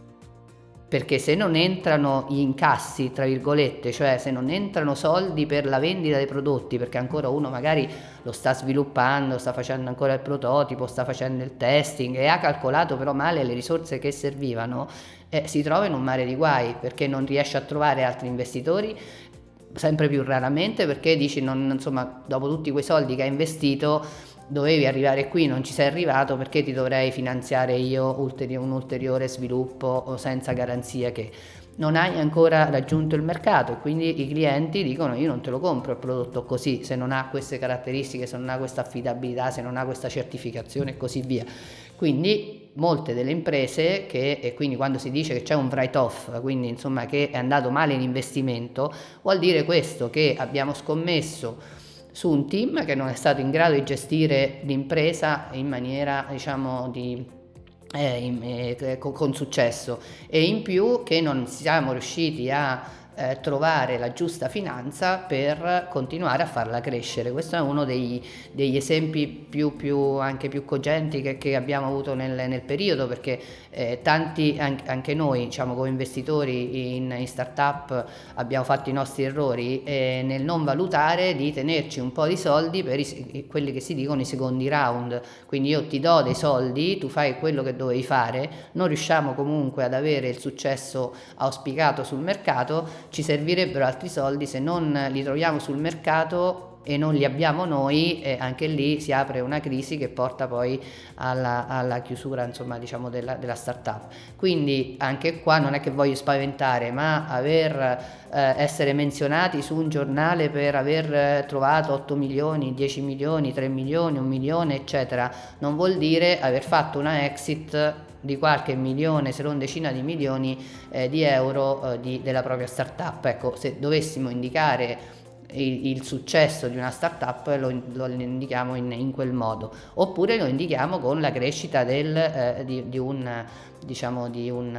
B: perché se non entrano gli incassi, tra virgolette, cioè se non entrano soldi per la vendita dei prodotti, perché ancora uno magari lo sta sviluppando, sta facendo ancora il prototipo, sta facendo il testing e ha calcolato però male le risorse che servivano, eh, si trova in un mare di guai perché non riesce a trovare altri investitori sempre più raramente perché dici non, insomma dopo tutti quei soldi che hai investito dovevi arrivare qui, non ci sei arrivato perché ti dovrei finanziare io un ulteriore sviluppo senza garanzia che non hai ancora raggiunto il mercato e quindi i clienti dicono io non te lo compro il prodotto così se non ha queste caratteristiche, se non ha questa affidabilità, se non ha questa certificazione e così via. Quindi molte delle imprese che, e quindi quando si dice che c'è un write-off, quindi insomma che è andato male l'investimento, vuol dire questo, che abbiamo scommesso su un team che non è stato in grado di gestire l'impresa in maniera diciamo di eh, eh, con successo. E in più che non siamo riusciti a eh, trovare la giusta finanza per continuare a farla crescere. Questo è uno dei, degli esempi più, più, anche più cogenti che, che abbiamo avuto nel, nel periodo perché eh, tanti, anche, noi diciamo, come investitori in, in start-up abbiamo fatto i nostri errori eh, nel non valutare di tenerci un po' di soldi per i, quelli che si dicono i secondi round. Quindi io ti do dei soldi, tu fai quello che dovevi fare, non riusciamo comunque ad avere il successo auspicato sul mercato, ci servirebbero altri soldi, se non li troviamo sul mercato e non li abbiamo noi, eh, anche lì si apre una crisi che porta poi alla, alla chiusura insomma, diciamo della, della startup. Quindi anche qua non è che voglio spaventare, ma aver, eh, essere menzionati su un giornale per aver eh, trovato 8 milioni, 10 milioni, 3 milioni, 1 milione, eccetera, non vuol dire aver fatto una exit di qualche milione, se non decina di milioni eh, di euro eh, di, della propria startup. Ecco, se dovessimo indicare il, il successo di una startup lo, lo indichiamo in, in, quel modo, oppure lo indichiamo con la crescita del, eh, di, di, un, diciamo, di, un,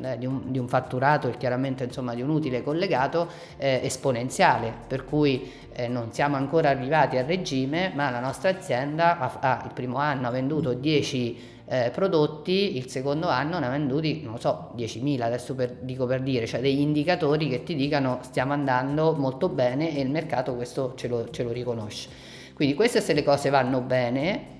B: eh, di, un, di, un, fatturato e chiaramente insomma, di un utile collegato eh, esponenziale, per cui eh, non siamo ancora arrivati a regime, ma la nostra azienda ha, ha, il primo anno ha venduto 10 eh, prodotti, il secondo anno ne ha venduti, non so, 10.000, adesso per, dico per dire, cioè degli indicatori che ti dicano stiamo andando molto bene e il mercato questo ce lo, ce lo riconosce. Quindi queste se le cose vanno bene,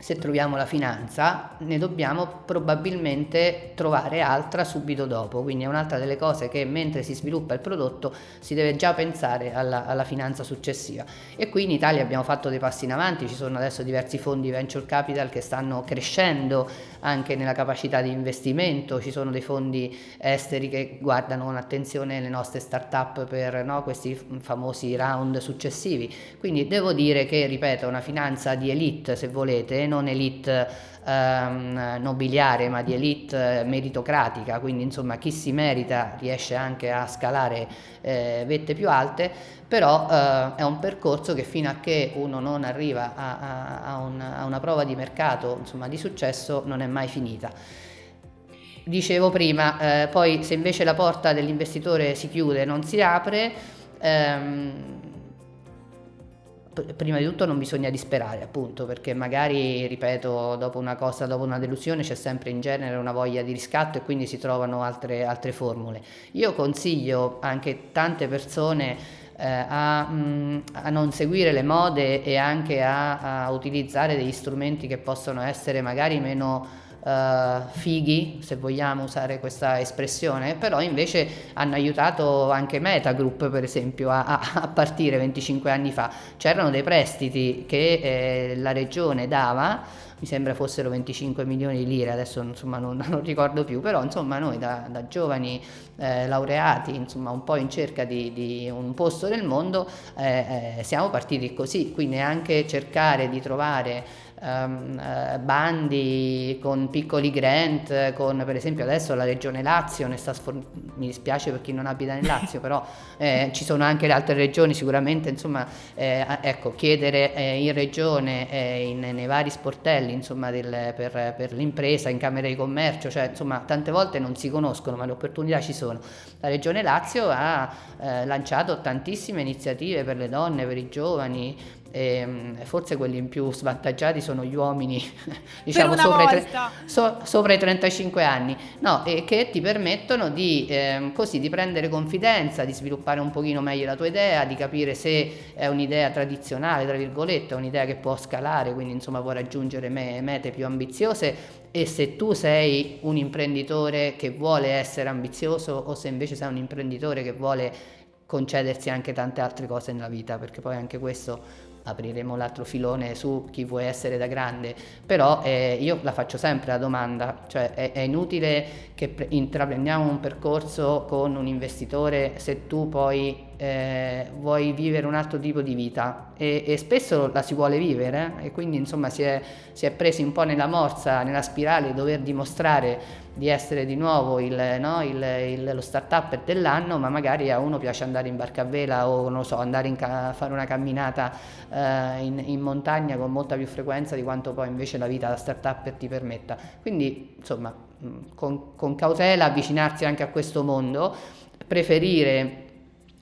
B: se troviamo la finanza ne dobbiamo probabilmente trovare altra subito dopo, quindi è un'altra delle cose che mentre si sviluppa il prodotto si deve già pensare alla, alla, finanza successiva. E qui in Italia abbiamo fatto dei passi in avanti, ci sono adesso diversi fondi venture capital che stanno crescendo anche nella capacità di investimento, ci sono dei fondi esteri che guardano con attenzione le nostre start-up per no, questi famosi round successivi, quindi devo dire che ripeto una finanza di elite se volete non elite ehm, nobiliare ma di elite meritocratica, quindi insomma chi si merita riesce anche a scalare eh, vette più alte, però eh, è un percorso che fino a che uno non arriva a, a, a, una, a una, prova di mercato insomma, di successo non è mai finita. Dicevo prima, eh, poi se invece la porta dell'investitore si chiude, non si apre, ehm, prima di tutto non bisogna disperare appunto perché magari ripeto dopo una cosa dopo una delusione c'è sempre in genere una voglia di riscatto e quindi si trovano altre, altre formule. Io consiglio anche tante persone eh, a, mm, a, non seguire le mode e anche a, a utilizzare degli strumenti che possono essere magari meno uh, fighi, se vogliamo usare questa espressione, però invece hanno aiutato anche Metagroup per esempio a, a partire 25 anni fa. C'erano dei prestiti che eh, la regione dava mi sembra fossero 25 milioni di lire, adesso insomma non, [laughs] non ricordo più, però insomma noi da, da giovani eh, laureati, insomma un po' in cerca di, di un posto nel mondo, eh, eh, siamo partiti così, quindi anche cercare di trovare um, bandi con piccoli grant, con per esempio adesso la regione Lazio ne sta sfor- mi dispiace per chi non abita nel Lazio, però [laughs] eh, ci sono anche le altre regioni sicuramente, insomma, eh, ecco, chiedere eh, in regione, eh, in, nei vari sportelli, insomma, del, per, per, l'impresa, in camera di commercio, cioè insomma tante volte non si conoscono ma le opportunità ci sono. La regione Lazio ha eh, lanciato tantissime iniziative per le donne, per i giovani, e mm, forse quelli più svantaggiati sono gli uomini, [laughs] diciamo sopra i, so, sopra i, 35 anni, no, e che ti permettono di, eh, così, di prendere confidenza, di sviluppare un pochino meglio la tua idea, di capire se è un'idea tradizionale, tra virgolette, è un'idea che può scalare, quindi insomma può raggiungere me, mete più ambiziose. E se tu sei un imprenditore che vuole essere ambizioso o se invece sei un imprenditore che vuole concedersi anche tante altre cose nella vita, perché poi anche questo apriremo l'altro filone su chi vuoi essere da grande, però eh, io la faccio sempre la domanda, cioè è, è inutile che intraprendiamo un percorso con un investitore se tu poi eh, vuoi vivere un altro tipo di vita e, e spesso la si vuole vivere eh? e quindi insomma si è, si è, presi un po' nella morsa, nella spirale di dover dimostrare di essere di nuovo il, no, il, il, lo start-up dell'anno ma magari a uno piace andare in barca a vela o non so, andare a fare una camminata eh, in, in, montagna con molta più frequenza di quanto poi invece la vita da start-up ti permetta quindi insomma con, con cautela avvicinarsi anche a questo mondo preferire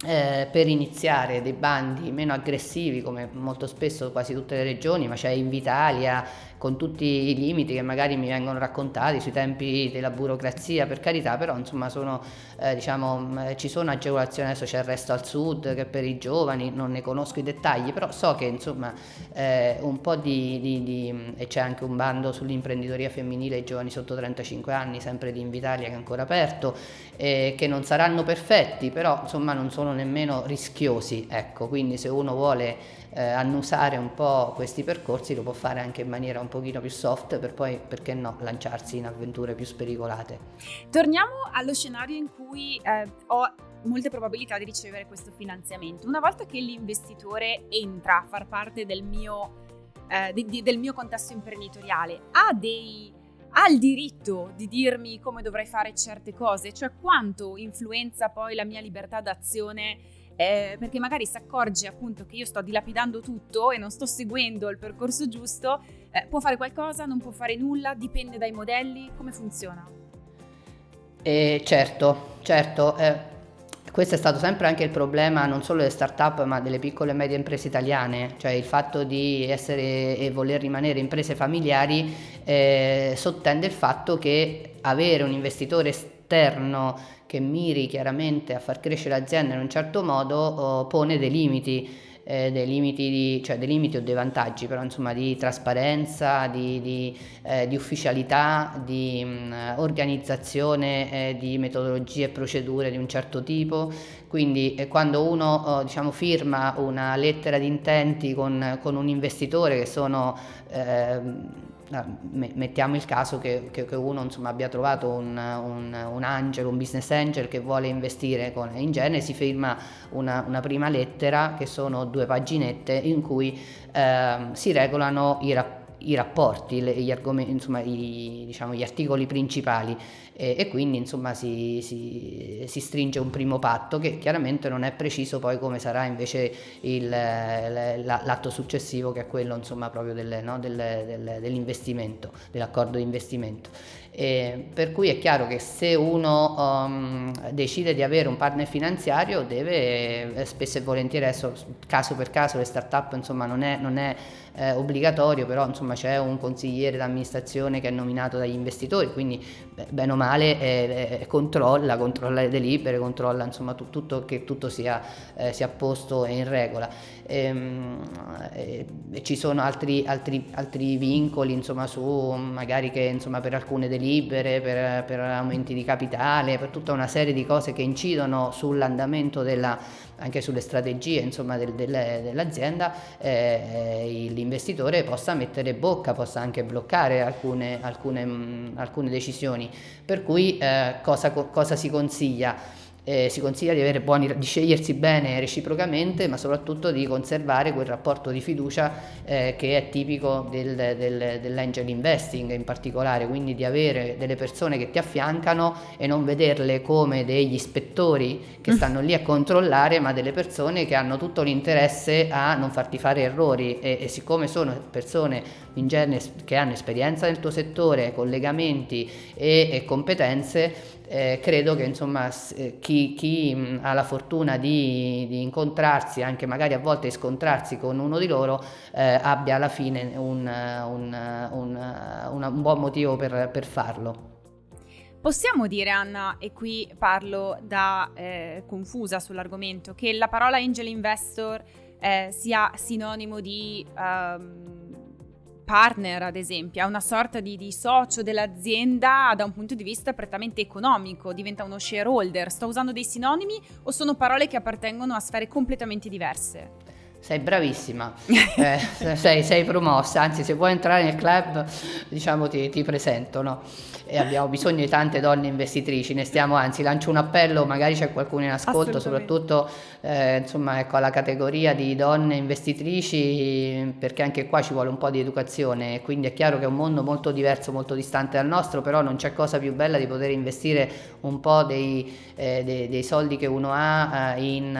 B: eh, per iniziare dei bandi meno aggressivi come molto spesso quasi tutte le regioni, ma c'è Invitalia con tutti i limiti che magari mi vengono raccontati sui tempi della burocrazia, per carità, però insomma sono, eh, diciamo, ci sono agevolazioni, adesso c'è il resto al sud che per i giovani, non ne conosco i dettagli, però so che insomma eh, un po' di, di, di e c'è anche un bando sull'imprenditoria femminile ai giovani sotto 35 anni, sempre di Invitalia che è ancora aperto, eh, che non saranno perfetti, però insomma non sono nemmeno rischiosi, ecco, quindi se uno vuole eh, annusare un po' questi percorsi lo può fare anche in maniera un pochino più soft per poi, perché no, lanciarsi in avventure più spericolate.
A: Torniamo allo scenario in cui eh, ho molte probabilità di ricevere questo finanziamento. Una volta che l'investitore entra a far parte del mio, eh, di, di, del mio contesto imprenditoriale, ha dei ha il diritto di dirmi come dovrei fare certe cose, cioè quanto influenza poi la mia libertà d'azione eh, perché magari si accorge appunto che io sto dilapidando tutto e non sto seguendo il percorso giusto, eh, può fare qualcosa, non può fare nulla, dipende dai modelli, come funziona?
B: Eh, certo, certo. Eh, questo è stato sempre anche il problema non solo delle start-up ma delle piccole e medie imprese italiane, cioè il fatto di essere e voler rimanere imprese familiari eh, sottende il fatto che avere un investitore esterno che miri chiaramente a far crescere l'azienda in un certo modo oh, pone dei limiti, eh, dei limiti, di, cioè dei limiti o dei vantaggi, però insomma di trasparenza, di, di, eh, di ufficialità, di mh, mm, organizzazione, eh, di metodologie e procedure di un certo tipo. Quindi eh, quando uno oh, diciamo, firma una lettera di intenti con, con un investitore che sono ehm, mettiamo il caso che, che, che uno insomma, abbia trovato un, un, un, angel, un business angel che vuole investire con, in genere si firma una, una, prima lettera che sono due paginette in cui eh, si regolano i rapporti i rapporti, le, gli, insomma, i, diciamo, gli, articoli principali e, e quindi insomma, si, si, si, stringe un primo patto che chiaramente non è preciso poi come sarà invece il, l'atto successivo che è quello insomma, proprio del, no, del, del, dell'investimento, dell'accordo di investimento. E per cui è chiaro che se uno um, decide di avere un partner finanziario deve eh, spesso e volentieri, adesso caso per caso le start-up insomma, non è, non è eh, obbligatorio, però insomma, c'è un consigliere d'amministrazione che è nominato dagli investitori, quindi bene o male eh, eh, controlla, controlla le delibere, controlla insomma, tu, tutto, che tutto sia, eh, sia posto e in regola. Ehm, e, ci sono altri, altri, altri vincoli insomma, su magari che insomma, per alcune delibere, per, per aumenti di capitale, per tutta una serie di cose che incidono sull'andamento della anche sulle strategie dell'azienda eh, l'investitore possa mettere bocca, possa anche bloccare alcune, alcune, mh, alcune decisioni. Per cui eh, cosa, cosa si consiglia? Eh, si consiglia di, buoni, di, scegliersi bene reciprocamente, ma soprattutto di conservare quel rapporto di fiducia eh, che è tipico del, del, dell'angel investing in particolare, quindi di avere delle persone che ti affiancano e non vederle come degli ispettori che mm. stanno lì a controllare, ma delle persone che hanno tutto l'interesse a non farti fare errori e, e siccome sono persone in genere che hanno esperienza nel tuo settore, collegamenti e, e competenze, eh, credo che insomma eh, chi, chi mh, ha la fortuna di, di, incontrarsi, anche magari a volte scontrarsi con uno di loro, eh, abbia alla fine un, un, un, un buon motivo per, per farlo.
A: Possiamo dire, Anna, e qui parlo da eh, confusa sull'argomento, che la parola angel investor eh, sia sinonimo di um, partner, ad esempio, è una sorta di, di, socio dell'azienda da un punto di vista prettamente economico, diventa uno shareholder. Sto usando dei sinonimi o sono parole che appartengono a sfere completamente diverse?
B: Sei bravissima, eh, sei, sei, promossa, anzi se vuoi entrare nel club diciamo ti, ti presento. No? E abbiamo bisogno di tante donne investitrici, ne stiamo anzi lancio un appello, magari c'è qualcuno in ascolto, soprattutto eh, insomma, ecco, alla categoria di donne investitrici, perché anche qua ci vuole un po' di educazione, quindi è chiaro che è un mondo molto diverso, molto distante dal nostro, però non c'è cosa più bella di poter investire un po' dei, eh, dei, dei soldi che uno ha eh, in,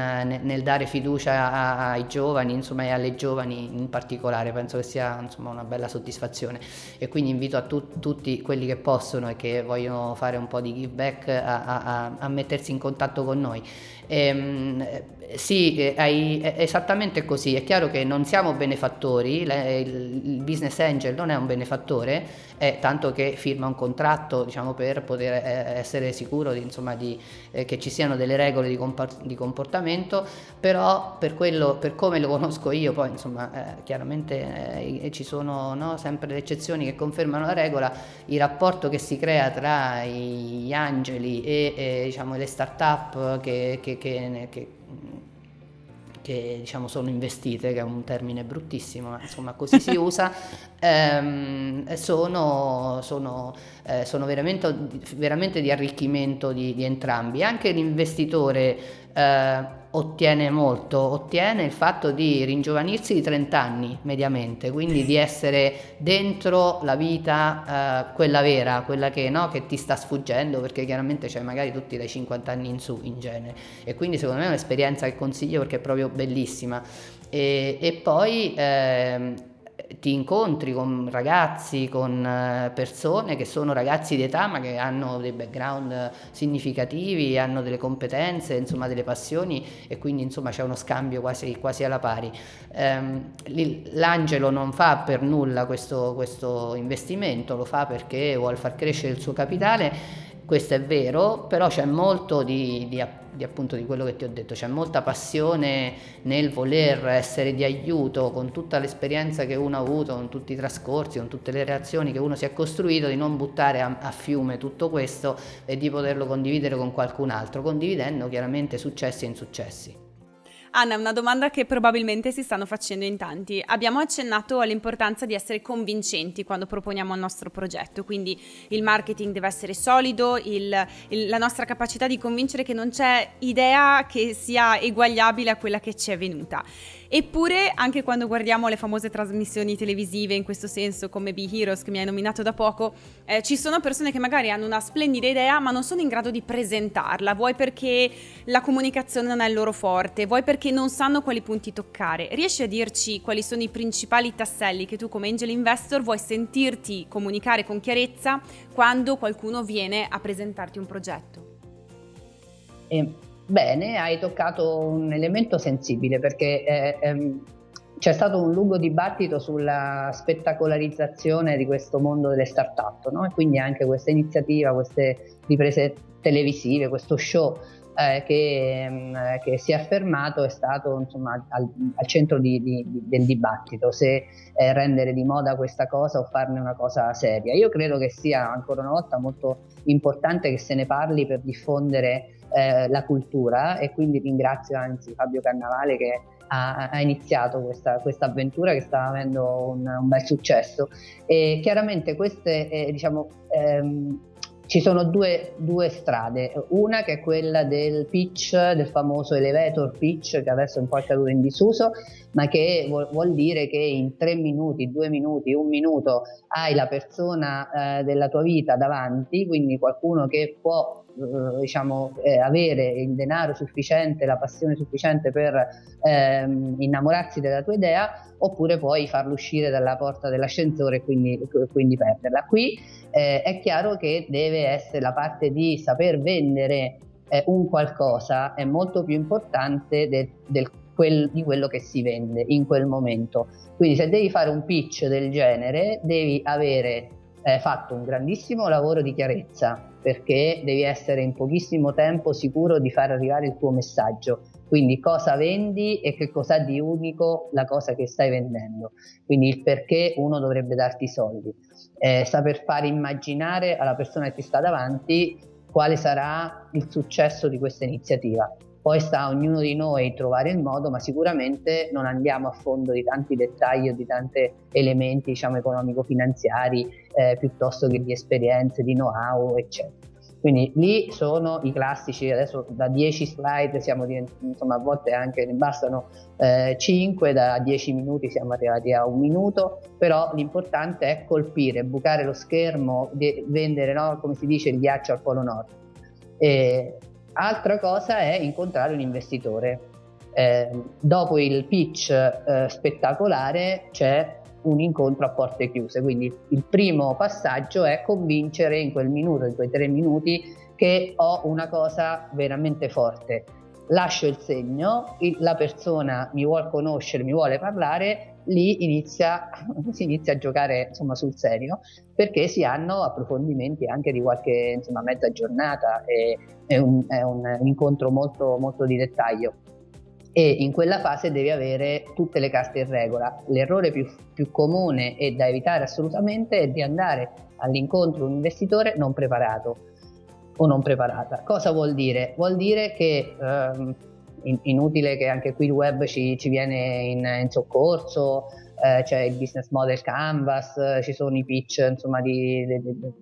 B: nel dare fiducia a, ai giovani, insomma, e alle giovani in particolare, penso che sia insomma, una bella soddisfazione. E quindi invito a tu, tutti quelli che possono possono e che vogliono fare un po' di give back a, a, a mettersi in contatto con noi. Ehm, sì, è esattamente così. È chiaro che non siamo benefattori, il business angel non è un benefattore, è tanto che firma un contratto diciamo, per poter eh, essere sicuro di, insomma, di, eh, che ci siano delle regole di, comportamento, però per, quello, per come lo conosco io, poi insomma, eh, chiaramente eh, ci sono no, sempre le eccezioni che confermano la regola, il rapporto che si crea tra gli angeli e, e diciamo, le start-up che, che, che, che che diciamo, sono investite, che è un termine bruttissimo, ma insomma così si usa, [laughs] ehm, sono, sono, eh, sono veramente, veramente, di arricchimento di, di entrambi. Anche l'investitore eh, ottiene molto, ottiene il fatto di ringiovanirsi di 30 anni mediamente, quindi di essere dentro la vita, eh, quella vera, quella che, no, che, ti sta sfuggendo, perché chiaramente c'è magari tutti dai 50 anni in su in genere. E quindi secondo me è un'esperienza che consiglio perché è proprio bellissima. E, e poi eh, ti incontri con ragazzi, con eh, persone che sono ragazzi di età ma che hanno dei background significativi, hanno delle competenze, insomma delle passioni e quindi insomma c'è uno scambio quasi, quasi alla pari. Um, L'Angelo non fa per nulla questo, questo investimento, lo fa perché vuole far crescere il suo capitale questo è vero, però c'è molto di, di, di, appunto di quello che ti ho detto, c'è molta passione nel voler essere di aiuto con tutta l'esperienza che uno ha avuto, con tutti i trascorsi, con tutte le reazioni che uno si è costruito, di non buttare a, a fiume tutto questo e di poterlo condividere con qualcun altro, condividendo chiaramente successi e insuccessi.
A: Anna, una domanda che probabilmente si stanno facendo in tanti. Abbiamo accennato all'importanza di essere convincenti quando proponiamo il nostro progetto, quindi il marketing deve essere solido, il, il, la nostra capacità di convincere che non c'è idea che sia eguagliabile a quella che ci è venuta. Eppure, anche quando guardiamo le famose trasmissioni televisive, in questo senso, come Be Heroes che mi hai nominato da poco, eh, ci sono persone che magari hanno una splendida idea, ma non sono in grado di presentarla. Vuoi perché la comunicazione non è il loro forte, vuoi perché non sanno quali punti toccare. Riesci a dirci quali sono i principali tasselli che tu, come angel investor, vuoi sentirti comunicare con chiarezza quando qualcuno viene a presentarti un progetto?
B: Eh Bene, hai toccato un elemento sensibile perché eh, ehm, c'è stato un lungo dibattito sulla spettacolarizzazione di questo mondo delle start-up, no? e quindi anche questa iniziativa, queste riprese televisive, questo show eh, che, mm, che, si è affermato è stato insomma, al, al centro di, di, del dibattito, se eh, rendere di moda questa cosa o farne una cosa seria. Io credo che sia ancora una volta molto importante che se ne parli per diffondere eh, la cultura e quindi ringrazio anzi Fabio Cannavale che ha, ha iniziato questa, questa, avventura che sta avendo un, un bel successo e chiaramente queste eh, diciamo ehm, ci sono due, due, strade, una che è quella del pitch, del famoso elevator pitch che adesso è un po' caduto in disuso, ma che vuol, vuol, dire che in tre minuti, due minuti, un minuto hai la persona eh, della tua vita davanti, quindi qualcuno che può eh, diciamo, eh, avere il denaro sufficiente, la passione sufficiente per ehm, innamorarsi della tua idea, oppure puoi farlo uscire dalla porta dell'ascensore e quindi, quindi perderla. Qui eh, è chiaro che deve essere la parte di saper vendere eh, un qualcosa è molto più importante del, del quel, di quello che si vende in quel momento. Quindi se devi fare un pitch del genere devi avere eh, fatto un grandissimo lavoro di chiarezza perché devi essere in pochissimo tempo sicuro di far arrivare il tuo messaggio. Quindi cosa vendi e che cosa di unico la cosa che stai vendendo. Quindi il perché uno dovrebbe darti i soldi. Eh, saper fare immaginare alla persona che ti sta davanti quale sarà il successo di questa iniziativa. Poi sta a ognuno di noi trovare il modo, ma sicuramente non andiamo a fondo di tanti dettagli o di tanti elementi diciamo, economico-finanziari eh, piuttosto che di esperienze, di know-how, eccetera. Quindi lì sono i classici, adesso da 10 slide siamo insomma a volte anche ne bastano eh, 5, da 10 minuti siamo arrivati a un minuto, però l'importante è colpire, bucare lo schermo, vendere, no, come si dice, il ghiaccio al polo nord. E altra cosa è incontrare un investitore. Eh, dopo il pitch eh, spettacolare c'è un incontro a porte chiuse. Quindi il primo passaggio è convincere in quel minuto, in quei tre minuti, che ho una cosa veramente forte. Lascio il segno, la persona mi vuole conoscere, mi vuole parlare, lì inizia, [laughs] si inizia a giocare insomma, sul serio perché si hanno approfondimenti anche di qualche insomma, mezza giornata, è, è, un, è un incontro molto, molto di dettaglio e in quella fase devi avere tutte le carte in regola. L'errore più, più comune e da evitare assolutamente è di andare all'incontro di un investitore non preparato o non preparata. Cosa vuol dire? Vuol dire che ehm, in, inutile che anche qui il web ci, ci viene in, in soccorso, eh, c'è il business model canvas, ci sono i pitch insomma di, di, di, di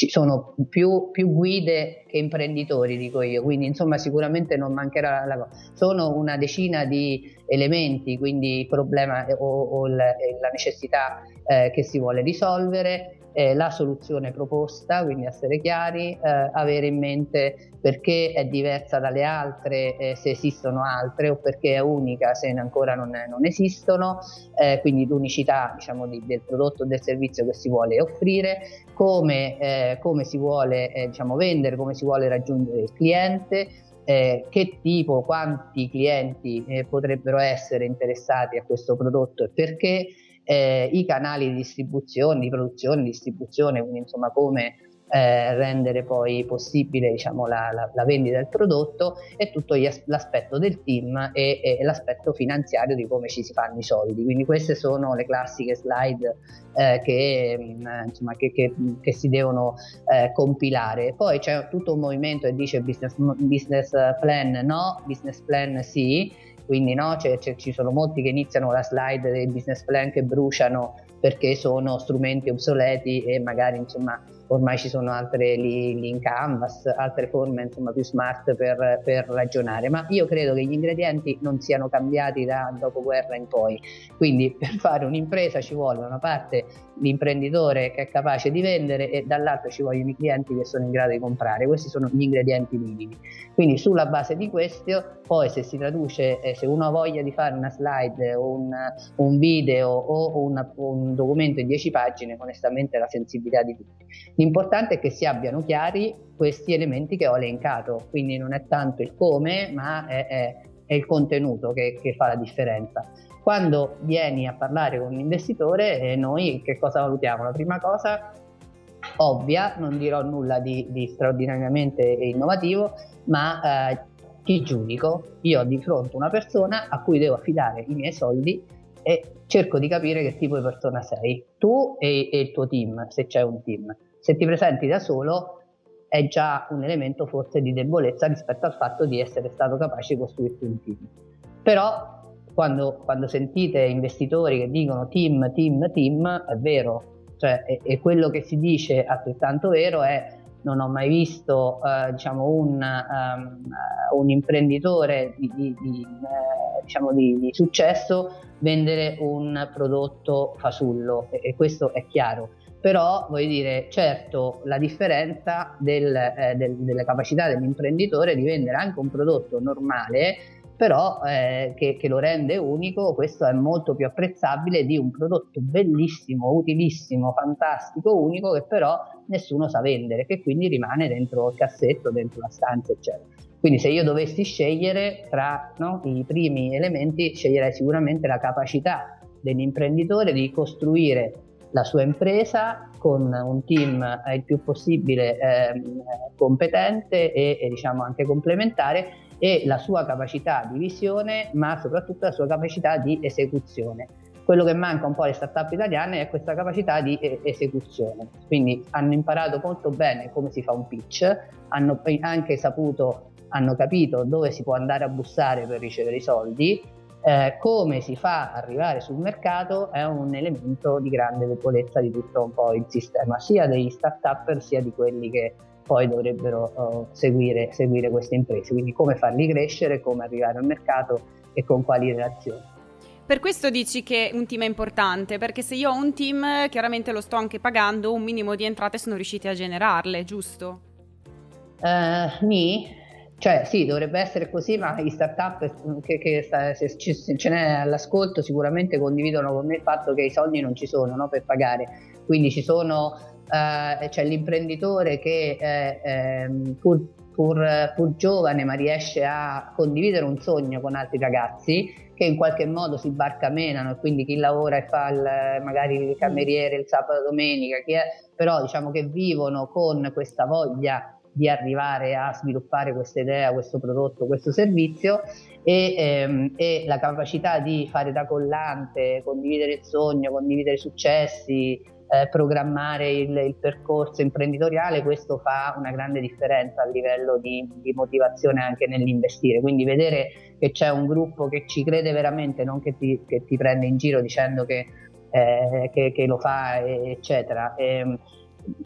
B: ci sono più, più, guide che imprenditori, dico io, quindi insomma sicuramente non mancherà la cosa. Sono una decina di elementi, quindi il problema o, o la, la necessità eh, che si vuole risolvere eh, la soluzione proposta, quindi essere chiari, eh, avere in mente perché è diversa dalle altre, eh, se esistono altre o perché è unica se ancora non, non esistono, eh, quindi l'unicità diciamo, di, del prodotto o del servizio che si vuole offrire, come, eh, come si vuole eh, diciamo, vendere, come si vuole raggiungere il cliente. Eh, che tipo, quanti clienti eh, potrebbero essere interessati a questo prodotto e perché, eh, i canali di distribuzione, di produzione, distribuzione, quindi insomma come eh, rendere poi possibile diciamo, la, la, la, vendita del prodotto e tutto as- l'aspetto del team e, e, l'aspetto finanziario di come ci si fanno i soldi. Quindi queste sono le classiche slide eh, che, mm, insomma, che, che, che, si devono eh, compilare. Poi c'è tutto un movimento che dice business, business plan no, business plan sì quindi no, c'è, c'è, ci sono molti che iniziano la slide dei business plan che bruciano perché sono strumenti obsoleti e magari insomma ormai ci sono altre lì, in canvas, altre forme insomma più smart per, per, ragionare, ma io credo che gli ingredienti non siano cambiati da dopoguerra in poi, quindi [laughs] per fare un'impresa ci vuole una parte l'imprenditore che è capace di vendere e dall'altra ci vogliono i clienti che sono in grado di comprare, questi sono gli ingredienti minimi. Quindi sulla base di questo poi se si traduce, eh, se uno ha voglia di fare una slide o un, un video o una, un documento in 10 pagine, onestamente la sensibilità di tutti. L'importante è che si abbiano chiari questi elementi che ho elencato, quindi non è tanto il come, ma è, è, è il contenuto che, che, fa la differenza. Quando vieni a parlare con un investitore, eh, noi che cosa valutiamo? La prima cosa ovvia, non dirò nulla di, di straordinariamente innovativo, ma eh, ti giudico, io ho di fronte una persona a cui devo affidare i miei soldi e cerco di capire che tipo di persona sei, tu e, e il tuo team, se c'è un team. Se ti presenti da solo è già un elemento forse di debolezza rispetto al fatto di essere stato capace di costruirti un team. Però quando, quando sentite investitori che dicono team, team, team, è vero, cioè, e, e quello che si dice altrettanto vero è non ho mai visto eh, diciamo un, um, un, imprenditore di, di, di, eh, diciamo di, successo vendere un prodotto fasullo. E, e questo è chiaro però voglio dire, certo la differenza del, eh, del, delle capacità dell'imprenditore di vendere anche un prodotto normale però eh, che, che, lo rende unico, questo è molto più apprezzabile di un prodotto bellissimo, utilissimo, fantastico, unico che però nessuno sa vendere, che quindi rimane dentro il cassetto, dentro la stanza, eccetera. Quindi se io dovessi scegliere tra no, i primi elementi, sceglierei sicuramente la capacità dell'imprenditore di costruire la sua impresa con un team eh, il più possibile eh, competente e, e diciamo anche complementare e la sua capacità di visione, ma soprattutto la sua capacità di esecuzione. Quello che manca un po' alle start-up italiane è questa capacità di esecuzione. Quindi hanno imparato molto bene come si fa un pitch, hanno anche saputo, hanno capito dove si può andare a bussare per ricevere i soldi, eh, come si fa ad arrivare sul mercato è un elemento di grande debolezza di tutto un po' il sistema, sia degli start-up sia di quelli che poi dovrebbero uh, seguire, seguire queste imprese, quindi come farli crescere, come arrivare al mercato e con quali relazioni.
A: Per questo dici che un team è importante, perché se io ho un team, chiaramente lo sto anche pagando, un minimo di entrate sono riusciti a generarle, giusto?
B: Uh, ni, cioè sì, dovrebbe essere così, ma gli startup che, che sta, se, se, ce n'è all'ascolto sicuramente condividono con me il fatto che i soldi non ci sono no, per pagare, quindi ci sono eh, c'è l'imprenditore che eh, ehm, pur, pur, pur, giovane ma riesce a condividere un sogno con altri ragazzi che in qualche modo si barcamenano e quindi chi lavora e fa il, magari il cameriere il sabato domenica, è, però diciamo che vivono con questa voglia di arrivare a sviluppare questa idea, questo prodotto, questo servizio e, ehm, e, la capacità di fare da collante, condividere il sogno, condividere i successi, eh, programmare il, il, percorso imprenditoriale, questo fa una grande differenza a livello di, di, motivazione anche nell'investire. Quindi vedere che c'è un gruppo che ci crede veramente, non che ti, che ti prende in giro dicendo che, eh, che, che lo fa, eccetera. E, ehm,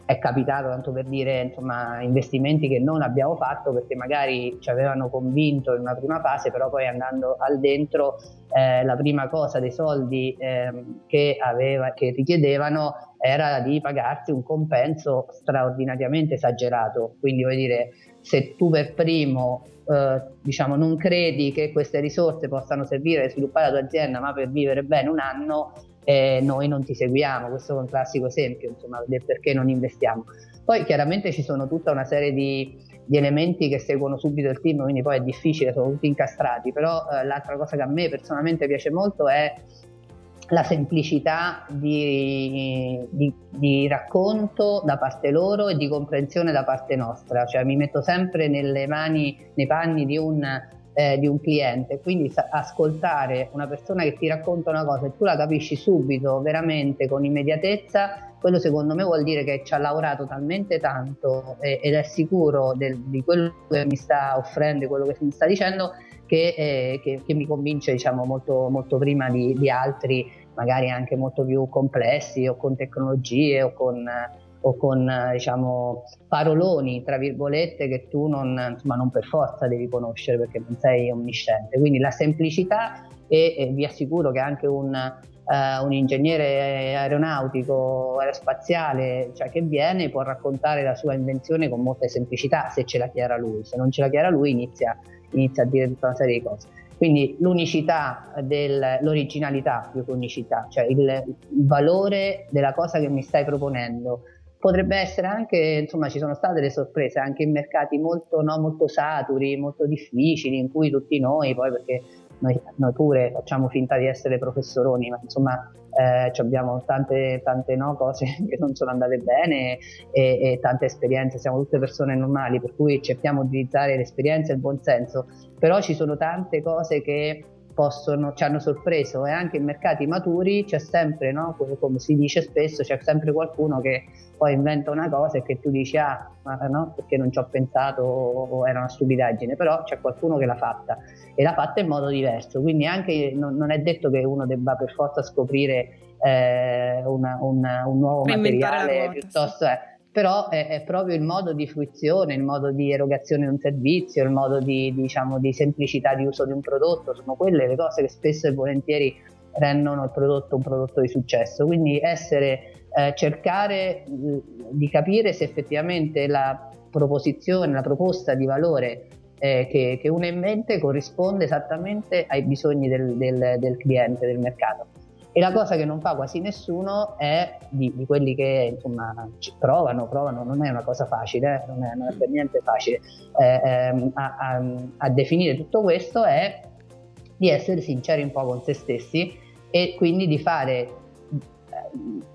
B: è capitato, tanto per dire, insomma, investimenti che non abbiamo fatto perché magari ci avevano convinto in una prima fase, però poi andando al dentro eh, la prima cosa dei soldi eh, che, aveva, che richiedevano era di pagarsi un compenso straordinariamente esagerato. Quindi vuol dire, se tu per primo eh, diciamo, non credi che queste risorse possano servire per sviluppare la tua azienda, ma per vivere bene un anno, eh, noi non ti seguiamo. Questo è un classico esempio insomma, del perché non investiamo. Poi chiaramente ci sono tutta una serie di, di, elementi che seguono subito il team, quindi poi è difficile, sono tutti incastrati, però eh, l'altra cosa che a me personalmente piace molto è la semplicità di, di, di, racconto da parte loro e di comprensione da parte nostra, cioè mi metto sempre nelle mani, nei panni di un, eh, di un cliente, quindi ascoltare una persona che ti racconta una cosa e tu la capisci subito, veramente, con immediatezza, quello secondo me vuol dire che ci ha lavorato talmente tanto eh, ed è sicuro del, di quello che mi sta offrendo, quello che mi sta dicendo, che, eh, che, che mi convince diciamo, molto, molto prima di, di, altri, magari anche molto più complessi o con tecnologie o con, o con diciamo, paroloni, tra virgolette, che tu non, insomma, non per forza devi conoscere perché non sei omnisciente. Quindi la semplicità e, e vi assicuro che anche un Uh, un ingegnere aeronautico, aerospaziale, cioè che viene, può raccontare la sua invenzione con molta semplicità se ce la chiara lui, se non ce la chiara lui inizia inizia a dire tutta una serie di cose. Quindi l'unicità, del, l'originalità più che unicità, cioè il, il, valore della cosa che mi stai proponendo. Potrebbe essere anche, insomma, ci sono state delle sorprese anche in mercati molto, no, molto saturi, molto difficili, in cui tutti noi, poi perché noi, noi pure facciamo finta di essere professoroni, ma insomma eh, abbiamo tante, tante no, cose [laughs] che non sono andate bene e, e, tante esperienze, siamo tutte persone normali, per cui cerchiamo di utilizzare l'esperienza e il buon senso, però ci sono tante cose che possono, ci hanno sorpreso e anche in mercati maturi c'è sempre, no, come si dice spesso, c'è sempre qualcuno che poi inventa una cosa e che tu dici ah, ma no, perché non ci ho pensato o era una stupidaggine, però c'è qualcuno che l'ha fatta e l'ha fatta in modo diverso, quindi anche non, non è detto che uno debba per forza scoprire eh, una, una, un nuovo materiale piuttosto... Eh, però è, è, proprio il modo di fruizione, il modo di erogazione di un servizio, il modo di, diciamo, di semplicità di uso di un prodotto, sono quelle le cose che spesso e volentieri rendono il prodotto un prodotto di successo. Quindi essere eh, cercare di capire se effettivamente la proposizione, la proposta di valore eh, che, che uno ha in mente corrisponde esattamente ai bisogni del, del, del cliente, del mercato. E la cosa che non fa quasi nessuno è di, di quelli che insomma provano, provano, non è una cosa facile, eh, non, è, non, è, per niente facile. Eh, ehm, a, a, a, definire tutto questo, è di essere sinceri un po' con se stessi e quindi di fare eh,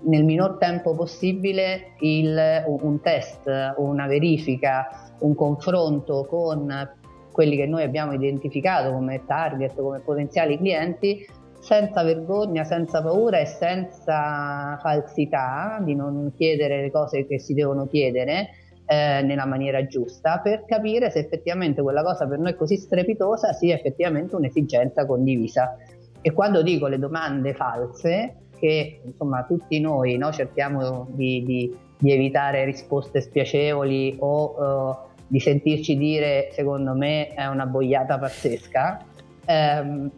B: nel minor tempo possibile il, un test, una verifica, un confronto con quelli che noi abbiamo identificato come target, come potenziali clienti senza vergogna, senza paura e senza falsità di non chiedere le cose che si devono chiedere eh, nella maniera giusta per capire se effettivamente quella cosa per noi così strepitosa sia effettivamente un'esigenza condivisa. E quando dico le domande false, che insomma tutti noi no, cerchiamo di, di, di, evitare risposte spiacevoli o uh, di sentirci dire secondo me è una boiata pazzesca, ehm,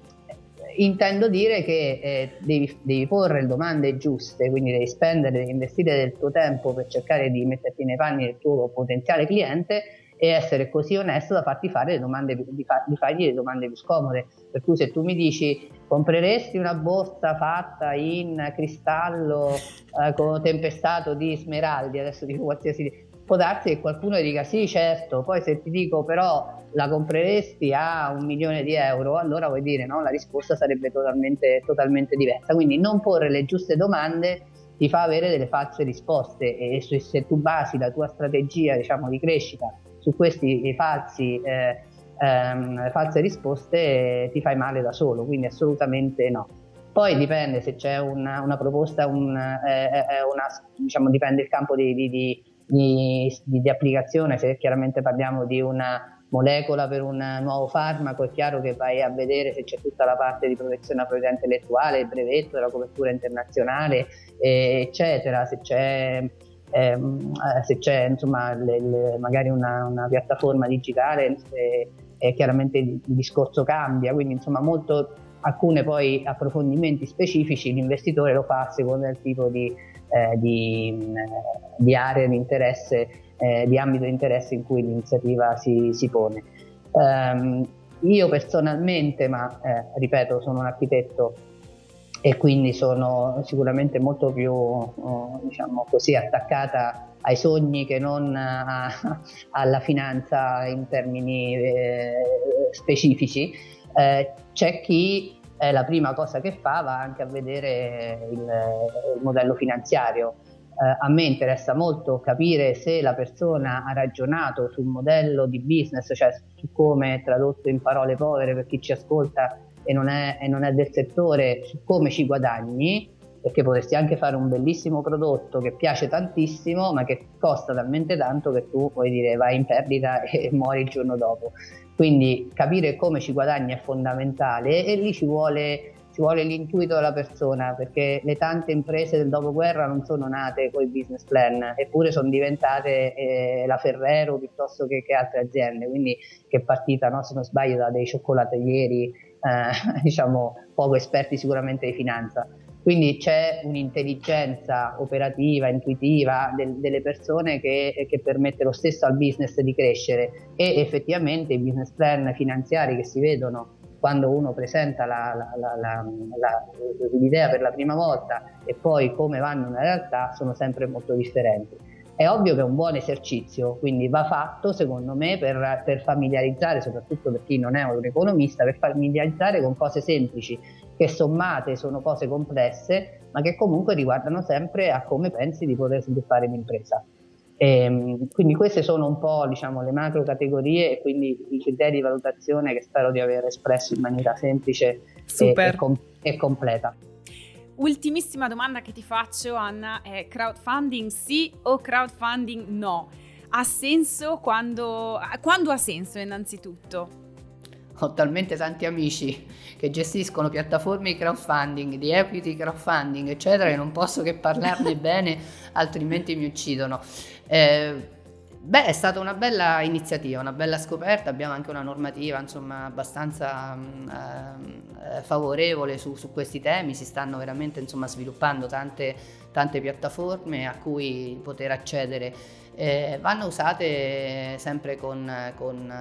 B: intendo dire che eh, devi, devi, porre le domande giuste, quindi devi spendere, devi investire del tuo tempo per cercare di metterti nei panni del tuo potenziale cliente e essere così onesto da farti fare le domande, di, fa, di fargli le domande più scomode. Per cui se tu mi dici compreresti una borsa fatta in cristallo eh, con tempestato di smeraldi, adesso dico qualsiasi può darsi che qualcuno dica sì certo, poi se ti dico però la compreresti a un milione di euro, allora vuoi dire no, la risposta sarebbe totalmente, totalmente diversa. Quindi non porre le giuste domande ti fa avere delle false risposte e se, se tu basi la tua strategia diciamo, di crescita su queste falsi, eh, ehm, false risposte eh, ti fai male da solo, quindi assolutamente no. Poi dipende se c'è una, una proposta, un, eh, eh una, diciamo, dipende il campo di, di, di di, di, di, applicazione, se chiaramente parliamo di una molecola per un nuovo farmaco, è chiaro che vai a vedere se c'è tutta la parte di protezione della proprietà intellettuale, il brevetto, la copertura internazionale, eccetera, se c'è, ehm, eh, se c'è insomma, le, le, magari una, una, piattaforma digitale, eh, chiaramente il, il discorso cambia, quindi insomma molto alcune poi approfondimenti specifici l'investitore lo fa a seconda del tipo di, eh, di, di area di interesse, eh, di ambito di interesse in cui l'iniziativa si, si pone. Um, io personalmente, ma eh, ripeto, sono un architetto e quindi sono sicuramente molto più uh, diciamo così, attaccata ai sogni che non a, [laughs] alla finanza in termini eh, specifici. Eh, c'è chi eh, la prima cosa che fa va anche a vedere il, il modello finanziario. Eh, a me interessa molto capire se la persona ha ragionato sul modello di business, cioè su come tradotto in parole povere per chi ci ascolta e non è, e non è del settore, su come ci guadagni, perché potresti anche fare un bellissimo prodotto che piace tantissimo, ma che costa talmente tanto che tu puoi dire vai in perdita [laughs] e muori il giorno dopo. Quindi capire come ci guadagni è fondamentale e lì ci vuole, ci vuole l'intuito della persona perché le tante imprese del dopoguerra non sono nate con i business plan, eppure sono diventate eh, la Ferrero piuttosto che, che, altre aziende, quindi che è partita, no, se non sbaglio, da dei cioccolataieri eh, [laughs] diciamo poco esperti sicuramente di finanza. Quindi c'è un'intelligenza operativa, intuitiva del, delle persone che, che, permette lo stesso al business di crescere e effettivamente i business plan finanziari che si vedono quando uno presenta la, la, la, l'idea per la prima volta e poi come vanno nella realtà sono sempre molto differenti. È ovvio che è un buon esercizio, quindi va fatto secondo me per, per familiarizzare, soprattutto per chi non è un economista, per familiarizzare con cose semplici che sommate sono cose complesse, ma che comunque riguardano sempre a come pensi di poter sviluppare un'impresa. E, ehm, quindi queste sono un po' diciamo, le macro categorie e quindi i criteri di valutazione che spero di aver espresso in maniera semplice e, e, com- e completa.
A: Ultimissima domanda che ti faccio Anna è crowdfunding sì o crowdfunding no? Ha senso quando, quando ha senso innanzitutto?
B: Ho talmente tanti amici che gestiscono piattaforme di crowdfunding, di equity crowdfunding, eccetera, che non posso che parlarne [laughs] bene, altrimenti mi uccidono. Eh, Beh, è stata una bella iniziativa, una bella scoperta, abbiamo anche una normativa insomma, abbastanza mm, eh, favorevole su, su, questi temi, si stanno veramente insomma, sviluppando tante, tante, piattaforme a cui poter accedere, eh, vanno usate sempre con, con,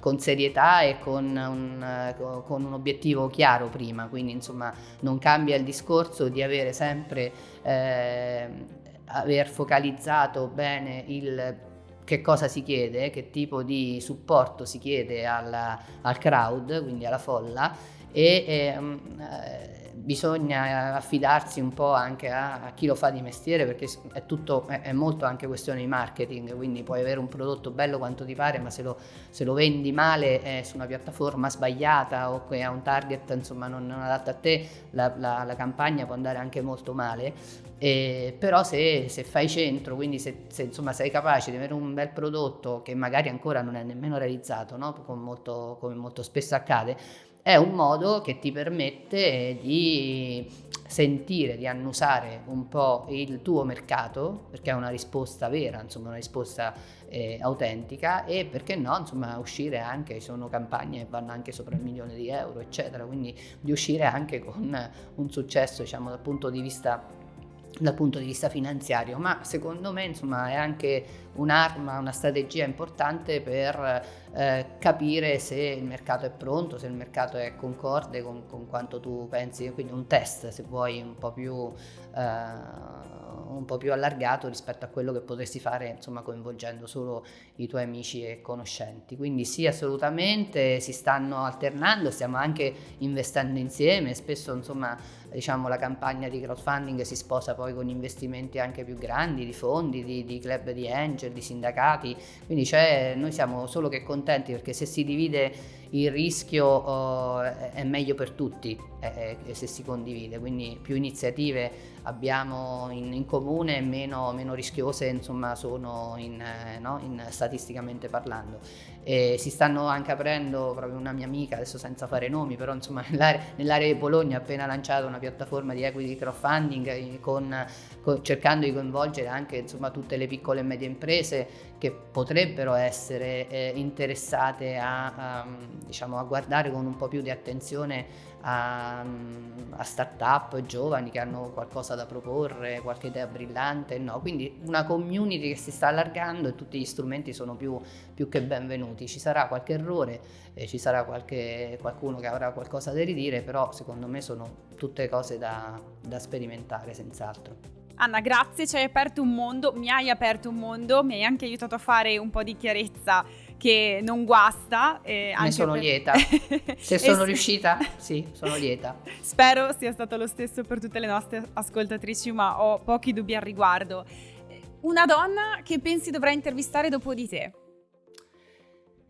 B: con serietà e con un, con un, obiettivo chiaro prima, quindi insomma non cambia il discorso di avere sempre... Eh, aver focalizzato bene il che cosa si chiede, che tipo di supporto si chiede alla, al crowd, quindi alla folla, e ehm, eh, bisogna affidarsi un po' anche a, a, chi lo fa di mestiere perché è, tutto, è, è, molto anche questione di marketing, quindi puoi avere un prodotto bello quanto ti pare, ma se lo, se lo vendi male eh, su una piattaforma sbagliata o che ha un target insomma, non, non adatto a te, la, la, la, campagna può andare anche molto male. Eh, però se, se, fai centro, quindi se, se insomma, sei capace di avere un bel prodotto che magari ancora non è nemmeno realizzato, no? come, molto, come molto spesso accade, è un modo che ti permette di sentire, di annusare un po' il tuo mercato, perché è una risposta vera, insomma una risposta eh, autentica e perché no, insomma uscire anche, sono campagne che vanno anche sopra il milione di euro, eccetera, quindi di uscire anche con un successo, diciamo, dal punto di vista dal punto di vista finanziario, ma secondo me insomma è anche un'arma, una strategia importante per eh, capire se il mercato è pronto, se il mercato è concorde con, con, quanto tu pensi, quindi un test se vuoi un po' più, eh, un po più allargato rispetto a quello che potresti fare insomma coinvolgendo solo i tuoi amici e conoscenti. Quindi sì assolutamente si stanno alternando, stiamo anche investendo insieme, spesso insomma diciamo, la campagna di crowdfunding si sposa poi con investimenti anche più grandi di fondi, di, di club di angel, di sindacati, quindi noi siamo solo che contenti perché se si divide il rischio uh, è meglio per tutti eh, se si condivide, quindi più iniziative abbiamo in, in comune meno, meno, rischiose insomma sono in, eh, no? in, statisticamente parlando. E si stanno anche aprendo, proprio una mia amica, adesso senza fare nomi, però insomma [laughs] nell'area, nell'area di Bologna ha appena lanciato una piattaforma di equity crowdfunding eh, con, con, cercando di coinvolgere anche insomma, tutte le piccole e medie imprese che potrebbero essere eh, interessate a, a, diciamo, a guardare con un po' più di attenzione a, a start-up giovani che hanno qualcosa da proporre, qualche idea brillante, no? quindi una community che si sta allargando e tutti gli strumenti sono più, più che benvenuti. Ci sarà qualche errore, eh, ci sarà qualche, qualcuno che avrà qualcosa da ridire, però secondo me sono tutte cose da, da sperimentare senz'altro.
A: Anna, grazie, ci hai aperto un mondo, mi hai aperto un mondo, mi hai anche aiutato a fare un po' di chiarezza che non guasta.
B: Eh, ne sono per... lieta. [laughs] Se sono es- riuscita, sì, sono [laughs] lieta.
A: Spero sia stato lo stesso per tutte le nostre ascoltatrici, ma ho pochi dubbi al riguardo. Una donna che pensi dovrà intervistare dopo di te?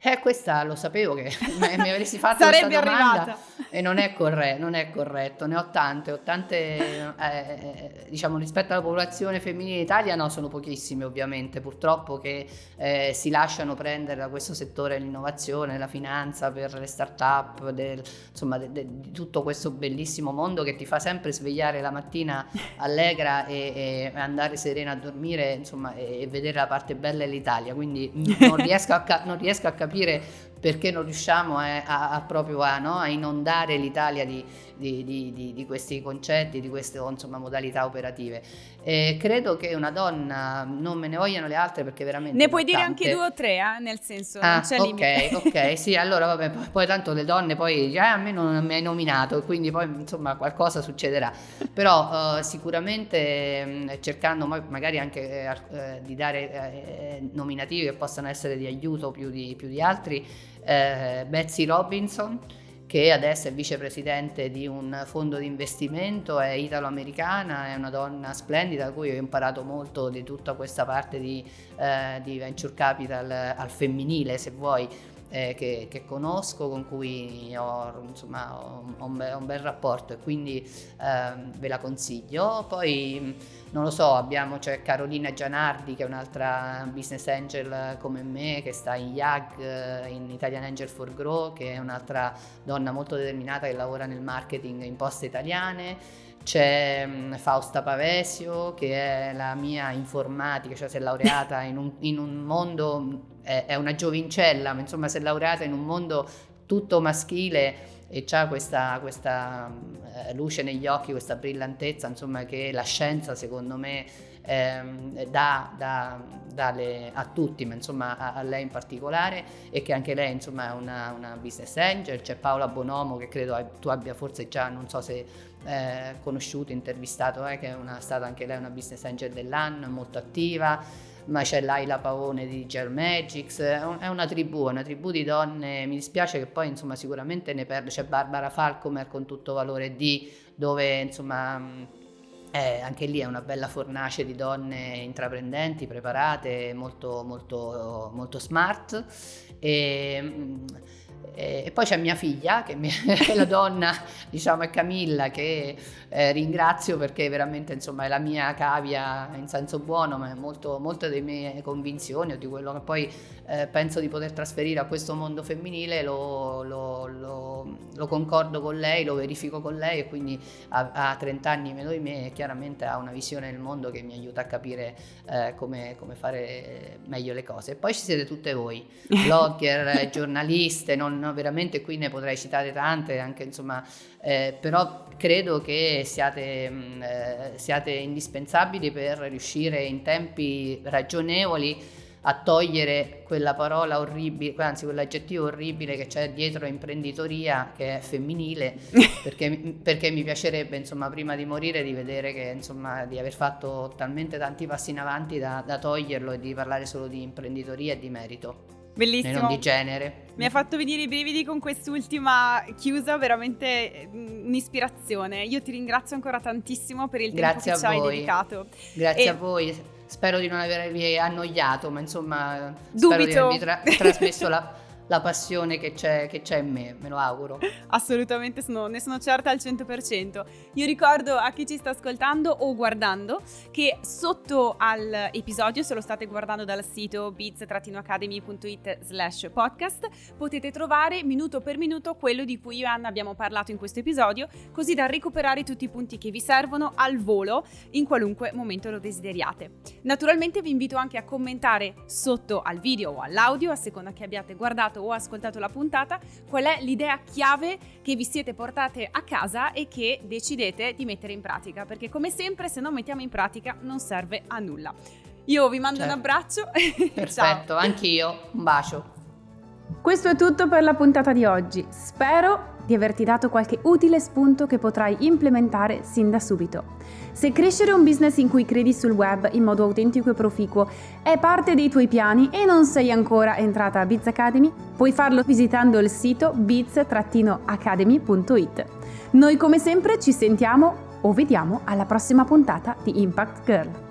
B: Eh, questa lo sapevo che [laughs] mi avresti fatto
A: questa
B: domanda.
A: arrivata.
B: e non è, corretto, non è corretto, ne ho tante, ho tante, eh, eh, diciamo rispetto alla popolazione femminile in Italia no, sono pochissime ovviamente, purtroppo che eh, si lasciano prendere da questo settore dell'innovazione, la finanza, per le start-up, del, insomma de, de, di tutto questo bellissimo mondo che ti fa sempre svegliare la mattina allegra e, e andare serena a dormire insomma, e, e vedere la parte bella dell'Italia, quindi non riesco a, non riesco a capire capire perché non riusciamo a, a, a proprio a, no? a, inondare l'Italia di, di, di, di, questi concetti, di queste insomma, modalità operative. E credo che una donna, non me ne vogliano le altre perché veramente...
A: Ne puoi dire anche due o tre, eh? nel senso,
B: ah, ok, ok, [laughs] sì, allora vabbè, poi, poi tanto le donne poi già a me non mi hai nominato, quindi poi insomma qualcosa succederà. Però uh, sicuramente mh, cercando magari anche eh, di dare eh, nominativi che possano essere di aiuto più di, più di altri, eh, Betsy Robinson che adesso è vicepresidente di un fondo di investimento, è italo-americana, è una donna splendida da cui ho imparato molto di tutta questa parte di, eh, di venture capital al femminile, se vuoi, eh, che, che, conosco, con cui ho, insomma, ho, ho, un, bel, un, bel, rapporto e quindi eh, ve la consiglio. Poi non lo so, abbiamo c'è Carolina Gianardi che è un'altra business angel come me che sta in YAG, eh, in Italian Angel for Grow, che è un'altra donna molto determinata che lavora nel marketing in poste italiane c'è mm, Fausta Pavesio che è la mia informatica, cioè si è laureata in un, in un mondo, è, è, una giovincella, ma insomma si è laureata in un mondo tutto maschile e ha questa, questa eh, luce negli occhi, questa brillantezza, insomma che la scienza secondo me ehm, dà, dà, dà le, a tutti, ma insomma a, a, lei in particolare e che anche lei insomma è una, una business angel, c'è Paola Bonomo che credo tu abbia forse già, non so se eh, conosciuto, intervistato, eh, che è una, stata anche lei una business angel dell'anno, molto attiva ma c'è Laila Pavone di Gel Magics, è una tribù, una tribù di donne, mi dispiace che poi insomma sicuramente ne perde, c'è Barbara Falcomer con tutto valore D, dove insomma eh, anche lì è una bella fornace di donne intraprendenti, preparate, molto, molto, molto smart. E, e poi c'è mia figlia, che è [laughs] la donna, diciamo, è Camilla, che eh, ringrazio perché veramente insomma, è la mia cavia in senso buono, ma è molto, molte delle mie convinzioni o di quello che poi eh, penso di poter trasferire a questo mondo femminile lo, lo, lo, lo, concordo con lei, lo verifico con lei e quindi ha, ha 30 anni meno di me chiaramente ha una visione del mondo che mi aiuta a capire eh, come, come, fare meglio le cose. E poi ci siete tutte voi, [laughs] blogger, giornaliste, non, no, veramente qui ne potrei citare tante, anche insomma, eh, però credo che siate, mm, eh, siate indispensabili per riuscire in tempi ragionevoli a togliere quella parola orribile, anzi quell'aggettivo orribile che c'è dietro imprenditoria che è femminile, [laughs] perché, perché, mi piacerebbe insomma prima di morire di vedere che insomma di aver fatto talmente tanti passi in avanti da, da toglierlo e di parlare solo di imprenditoria e di merito.
A: Bellissimo.
B: E non di genere.
A: Mi ha fatto venire i brividi con quest'ultima chiusa, veramente mm, un'ispirazione. Io ti ringrazio ancora tantissimo per il
B: Grazie
A: tempo che ci hai dedicato.
B: Grazie e... a voi. Spero di non avervi annoiato, ma insomma,
A: Dubito.
B: spero di avervi tra- trasmesso la la passione che c'è, che c'è, in me, me lo auguro. [laughs]
A: Assolutamente, sono, ne sono certa al 100%. Io ricordo a chi ci sta ascoltando o guardando che sotto all'episodio, se lo state guardando dal sito biz-academy.it slash podcast, potete trovare minuto per minuto quello di cui io e Anna abbiamo parlato in questo episodio, così da recuperare tutti i punti che vi servono al volo in qualunque momento lo desideriate. Naturalmente vi invito anche a commentare sotto al video o all'audio, a seconda che abbiate guardato guardato o ascoltato la puntata, qual è l'idea chiave che vi siete portate a casa e che decidete di mettere in pratica, perché come sempre se non mettiamo in pratica non serve a nulla. Io vi mando certo. un abbraccio. [laughs]
B: Perfetto, anch'io. Un bacio.
A: Questo è tutto per la puntata di oggi. Spero di averti dato qualche utile spunto che potrai implementare sin da subito. Se crescere un business in cui credi sul web in modo autentico e proficuo è parte dei tuoi piani e non sei ancora entrata a Biz Academy, puoi farlo visitando il sito biz-academy.it. Noi come sempre ci sentiamo o vediamo alla prossima puntata di Impact Girl.